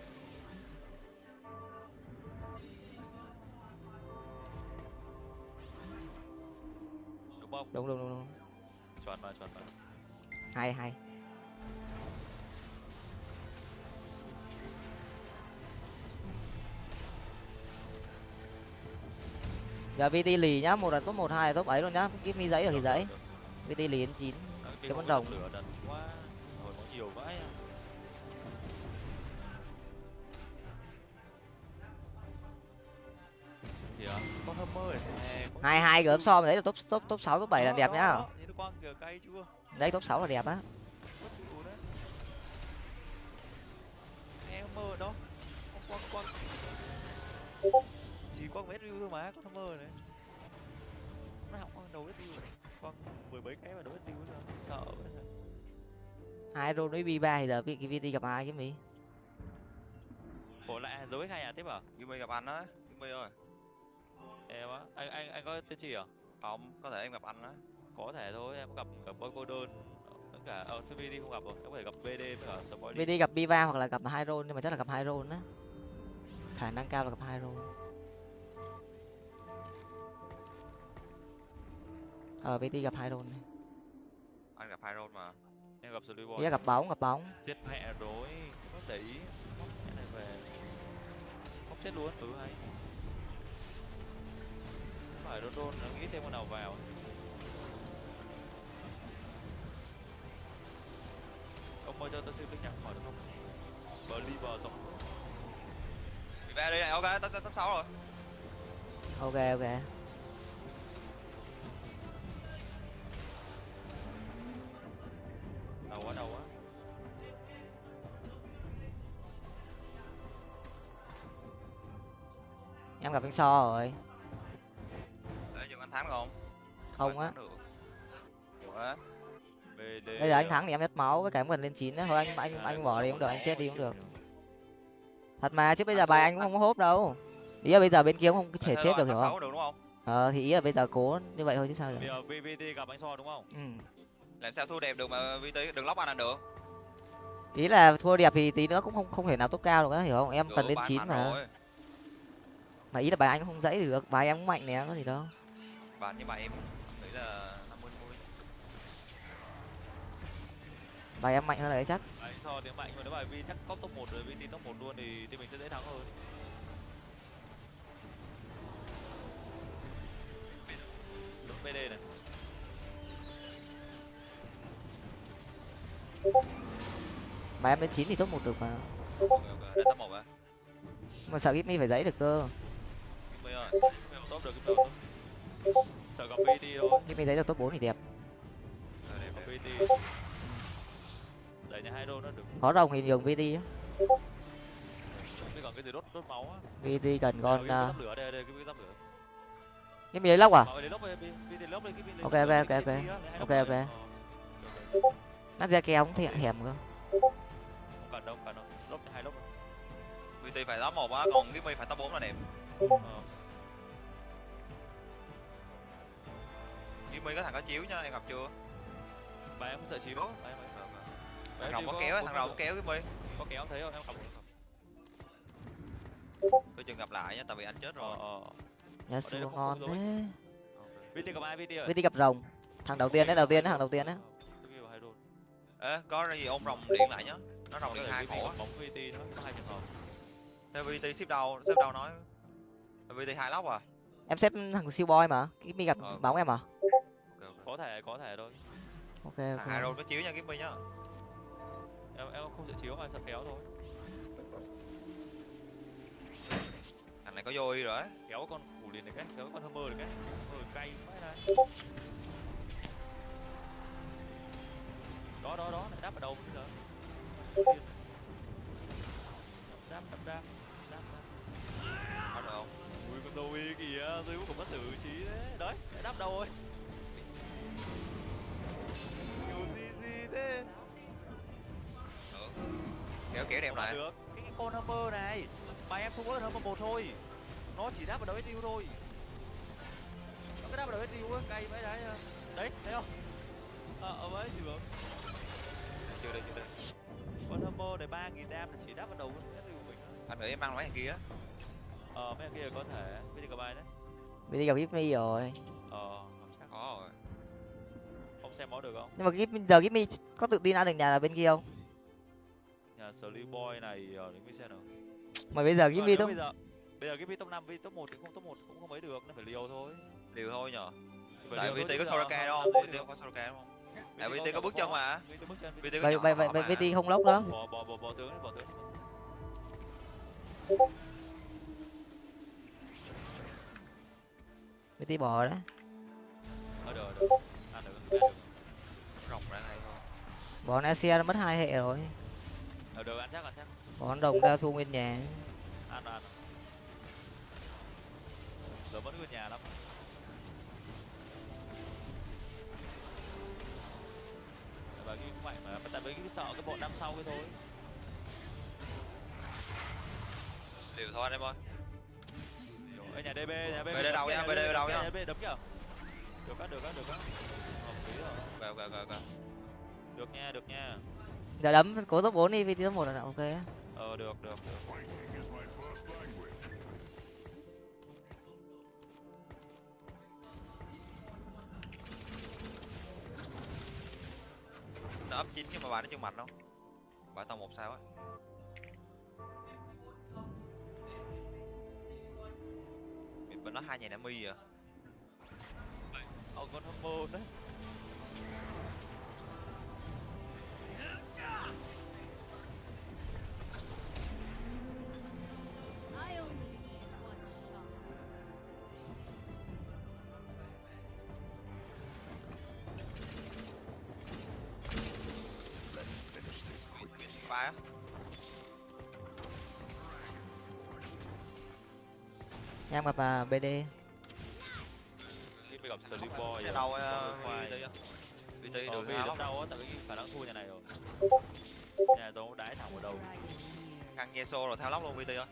Đúng không? Đúng đúng đúng đúng. Chuẩn mà, chuẩn mà Hay hay. Dạ, Giờ VT lì nhá, một là top một hai là top ấy luôn nhá. kiếm mi giấy được thì giấy. VT lì đến chín Cái con rồng. Hai hai gớm so đấy là top top top sáu top bảy là đẹp nhá. Đấy top sáu là đẹp á. Em mơ đó quăng quăng chỉ quăng hết view thôi mà tham mơ này. Nó học quăng đầu hết view quăng mười mấy cái mà đầu hết view rồi sợ vậy hai rôn với b ba thì giờ cái vt gặp ai cái mi khổ lại dấu hết hai nhà tiếp à Gimmy gặp anh á Gimmy ơi. Em á anh anh anh có tên gì à không có thể em gặp anh á. Có thể thôi em gặp gặp boy cô đơn tất cả ờ VD không gặp rồi em có thể gặp BD với cả spoiler vt gặp b ba hoặc là gặp hai rôn nhưng mà chắc là gặp hai rôn á. Khả năng cao là gặp hai rôn ờ vt gặp hai rôn này. Anh gặp hai rôn mà. Em gặp Ý là gặp bóng gặp bóng. Chết mẹ rồi. Không để ý. Mẹ này về. Móc chết luôn. Ừ hay. Không phải đôn đôn nó nghĩ thêm con nào vào. Ông ơi cho tôi xin biết nhắc hỏi được không? Believer giống Bị về đi này ok tám tám sáu rồi. Ok ok đầu quá đầu quá. Em gặp anh so rồi. Để chừng anh thắng không? Không á. Quá. Bây giờ anh thắng thì em hết máu với cả em cần lên chín thôi anh anh anh bỏ đi cũng được anh chết đi cũng được. Thật mà chứ bây giờ bài anh cũng không có hốp đâu. Ý là bây giờ bên kia cũng không thể chết được hiểu không? ờ thì ý là bây giờ cố như vậy thôi chứ sao bây được giờ VVT gặp anh so đúng không? Ừ. làm sao thua đẹp được mà VT đừng lóc anh là được. Ý là thua đẹp thì tí nữa cũng không không thể nào tốt cao được á hiểu không? Em cần anh chín mà. rồi. mà ý là bài anh không dãy được bài em cũng mạnh nè có gì đâu. Bạn nhưng mà em nghĩ là năm mươi mươi bài em mạnh hơn đấy chắc. Anh so tiếng mạnh mà nếu bài V chắc có top 1 rồi VT top 1 luôn thì thì mình sẽ dễ thắng hơn. BD này mà em lên chín thì top một được mà ok ok để mà sợ Gipmy phải giấy được cơ Gimmy ơi cái mèo top được cái mèo top sợ được top 4 thì đẹp Rồi, đẹp, gặp đẹp. VT đẩy nhà hai có rồng thì nhường VT á cái gì đốt đốt máu á VT cần con Nào, uh, cái tắp lấy lóc à Ok, ok, ok, ok. Ok, ok. Ờ, nát ra keo cũng thẹ hẻm cơ. Không cần đâu không cần đâu. Lốc hai lốc VT phải top một á còn Gimmy phải top 4 là đẹp. Ờ. Gimmy có thằng có chiếu nhá em gặp chưa? Bà em không sợ chiếu. Bà em ấy thằng rồng có kéo thằng rồng có kéo Gimmy có kéo thấy không em không tôi chừng gặp lại nhá tại vì anh chết ờ rồi ờ nhà xua nó không- ngon không thế. VT gặp ai VT VT gặp rồng. Thằng đầu tiên đấy đầu tiên đấy thằng đầu tiên đấy ê có gì ôm rồng điện lại nhá nó rồng điện hai gặp bóng VT nó có hai trường hợp. Theo VT ship đâu ship đâu nói. VT hai lóc à. Em xếp thằng siêu boy mà Gipmy gặp Ờ. bóng em à? Ok, ok. có thể có thể thôi. Ok thằng hai ok rôn có chiếu nha Gimmy nhá. Em em không sợ chiếu mà sợ kéo thôi. Thằng này có vô rồi á. Kéo con củ liền này cái kéo con hammer này cái. Hammer cay quá này đó đó đó này đáp vào đầu bây giờ. Đáp đáp đáp đáp đáp. Có được không ui con y kìa dây cũng bất tử trí đấy. Đấy đáp đầu rồi. Nhiều gì gì thế? Được. Kéo kéo đẹp lại. Được. Cái, cái con hammer này mà em không có hammer một thôi. Nó chỉ đáp vào đầu SDU thôi. Nó cứ đáp vào đầu SDU á cay vãi đấy đấy thấy không? Ờ ở đấy chỉ được chưa đây chưa đây. Con hammer này ba nghìn đam là chỉ đáp vào đầu SDU mình thôi. Anh nghĩ em mang mấy thằng kia. Ờ mấy thằng kia có thể. Bây giờ có bài đấy. VT gặp Gipmy rồi. Ờ chắc. Có rồi. Không xem máu được không? Nhưng mà Gipmy giờ Gipmy có tự tin ăn được nhà là bên kia không? Nhà Slim Boy này ở đến xem nào. Mà bây giờ Ờ, Gipmy nếu top bây giờ bây giờ top 5 với top 1 thì không top 1 cũng không mấy được nó phải liều thôi. Liều thôi nhở. Tại VT chứ có giờ Soraka không đâu không có Soraka đúng không à VT có bước chân mà VT bước chân VT có vậy nhỏ vậy họ vậy mà. VT không lốc đó. Bỏ bỏ bỏ bỏ tướng đi, bỏ tướng. VT bỏ đấy Ờ được được. Ăn được, rồng ra này thôi. Bỏ Nasia nó mất hai hệ rồi. Ờ được ăn chắc ăn chắc. con đồng ra thua nguyên nhà. Ăn ăn giờ vẫn nguyên nhà lắm cái sợ cái bọn năm sau cái thôi. Liều thôi anh em ơi ở nhà DB nhà DB BD đâu nha, BD đâu nha. nhà DB đấm nhở được á được á được á. Hợp lý rồi. Ok ok ok ok được nha được nha. Giờ đấm cố top bốn đi vì top một là ok á. ờ được được được nó ấp chín nhưng mà bà nó chưa mạnh đâu bà tao một sao á. Mình bên nó hai nhà mi à. Ông con homo đấy. Ba á em gặp à, bd đi gặp Sliboy nhà đâu hao đấm đau á. Tại vì khả năng thua nhà này rồi. Nhà tôi đái thẳng vào đầu. Nghe xô rồi tháo lóc luôn vt ơi.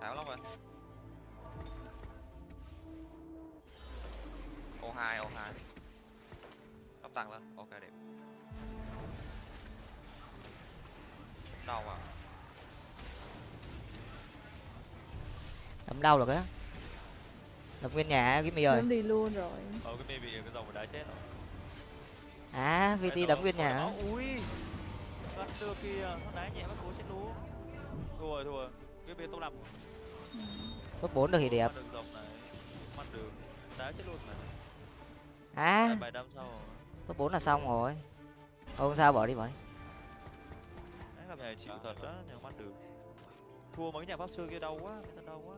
Tháo lóc rồi. Ô hai ô hai. Lóc tăng lên. Ok đẹp đâu à? Đấm đau được á. Đập nguyên nhà cái mì ơi. Em đi luôn rồi. Ờ cái mê bị cái dòng đái chết rồi. À vt đấm nguyên nhà ui. Bắt đưa kia nó đá nhẹ bắt cố chết luôn. Thua rồi thua rồi. Cái bên top năm top bốn được thì đẹp. Đá à. Bài đâm sau rồi. Top bốn là xong rồi. Không sao bỏ đi bỏ đi Đấy, nhà chịu thật đó nhưng bắt được. Thua mấy nhà pháp sư kia đau quá ta đau quá.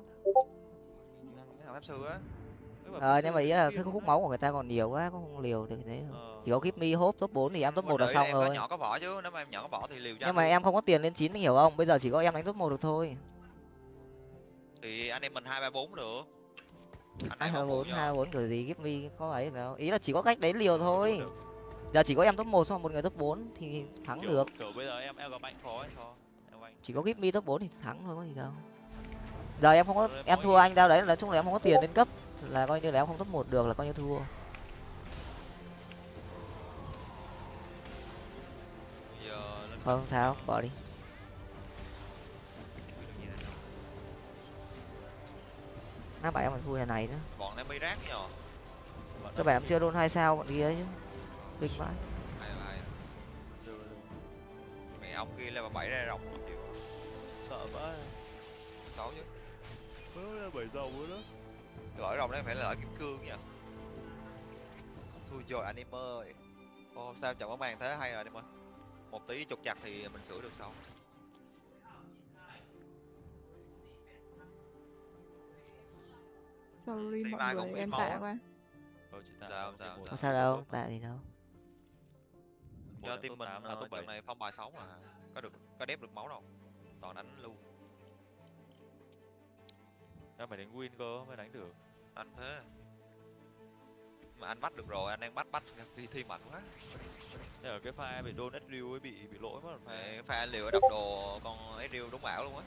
Cái thằng pháp sư á? Mấy ờ nhưng mà ý là cái khúc đấy. máu của người ta còn nhiều quá cũng không liều được thế. Ờ. chỉ có give me hốp top 4 thì em top một là xong em rồi. có nhỏ có vỏ chứ nếu mà em nhỏ có vỏ thì liều cho nhưng mà em không có tiền lên chín hiểu không? Bây giờ chỉ có em đánh top một được thôi. Thì anh em mình hai ba bốn được. Anh hai bốn hai bốn kiểu gì give me có ấy đâu ý là chỉ có cách đấy liều thôi. Được. Giờ chỉ có em top một xong một người top 4 thì thắng kiểu, được. kiểu bây giờ em em gặp anh khó anh khó em chỉ có give me top 4 thì thắng thôi có gì đâu. Giờ em không có Rồi em em thua anh đâu đấy nói chung là em không có tiền lên cấp. Là coi như là em không top một được là coi như thua. Không sao bỏ đi. Nó bảo em còn thua nhà này nữa. Bọn em bị rác Bọn các bạn bị- chưa luôn hai sao bọn kia chứ kinh vãi hay là Được, được. mẹ ông kia level bảy ra rồng một triệu sợ quá. Xấu chứ mới là bảy dầu nữa đó. Cái lõi rồng đấy phải là lõi kim cương nha thôi rồi anh em ơi. Ô sao chọn có màn thế hay rồi anh em ơi một tí trục chặt thì mình sửa được sau. Sorry Thì mọi mai người em tạ quá. Thôi chị tạ Sao, sao, đâu tại gì đâu Một cho team mình à, top trận này phong bài sáu mà có được có đép được máu đâu. Toàn đánh luôn. Em phải đánh win cơ mới đánh được. Anh thế. Mà anh bắt được rồi anh đang bắt bắt thi thi mạnh quá. Thế ở cái pha bị đôn Ezreal ấy bị bị lỗi mất phải pha liều đập đồ con Ezreal đúng ảo luôn á.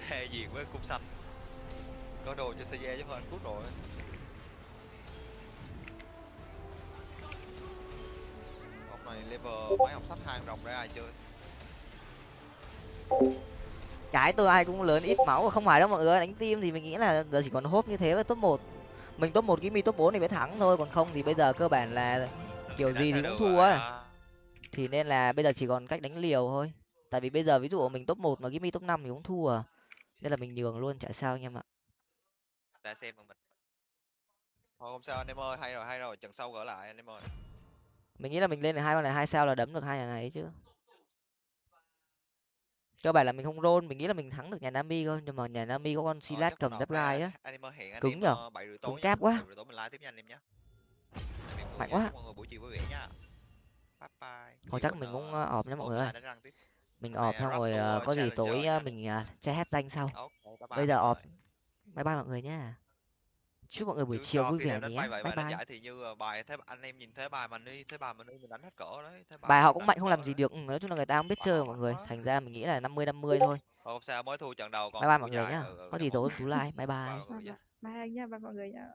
Ra diệt với cung xanh. Có đồ cho CJ chứ hơn cút rồi này level mấy học sách hang rồng ra ai chơi? Cái tôi ai cũng lớn ít máu không phải đâu mọi người đánh team thì mình nghĩ là giờ chỉ còn hốp như thế với top một. Mình top một cái mi top 4 thì mới thắng thôi còn không thì bây giờ cơ bản là kiểu gì thì cũng thua ấy. Thì nên là bây giờ chỉ còn cách đánh liều thôi. Tại vì bây giờ ví dụ mình top một mà Gimme top 5 thì cũng thua. À. nên là mình nhường luôn chả sao anh em ạ. Ta xem mình. Thôi không sao anh em ơi hay rồi hay rồi trận sau gỡ lại anh em ơi mình nghĩ là mình lên được hai con này hai sao là đấm được hai nhà này chứ. Cơ bản là mình không roll mình nghĩ là mình thắng được nhà Nami thôi nhưng mà nhà Nami có con Ờ, Silas chắc cầm giáp gai á. Cứng nhở? ờ, Cứng nhá. cáp quá. nha Mạnh quá. nha. Thôi chắc mình cũng ờ, ọp nhé mọi người ơi. mình ọp xong rồi có gì tối nha. mình che hết danh sau. Bây giờ ọp. bye bye mọi người nhá chúc mọi người buổi Chứ chiều vui vẻ nhé. bye bài bye. giải thì như ờ, bài thế anh em nhìn thế bài mình đi thế bài mình đi mình đánh hết cỡ đấy thế bài họ mình cũng mạnh không làm gì đấy. được ừ, nói chung là người ta không biết Bài chơi họ mọi người. thành ra mình nghĩ là năm mươi năm mươi thôi. không sao mới thua trận đầu còn bye bye mọi người nhá. ừ, ừ, có để gì tối tú like bye bye Bye. anh nha. bye mọi người nha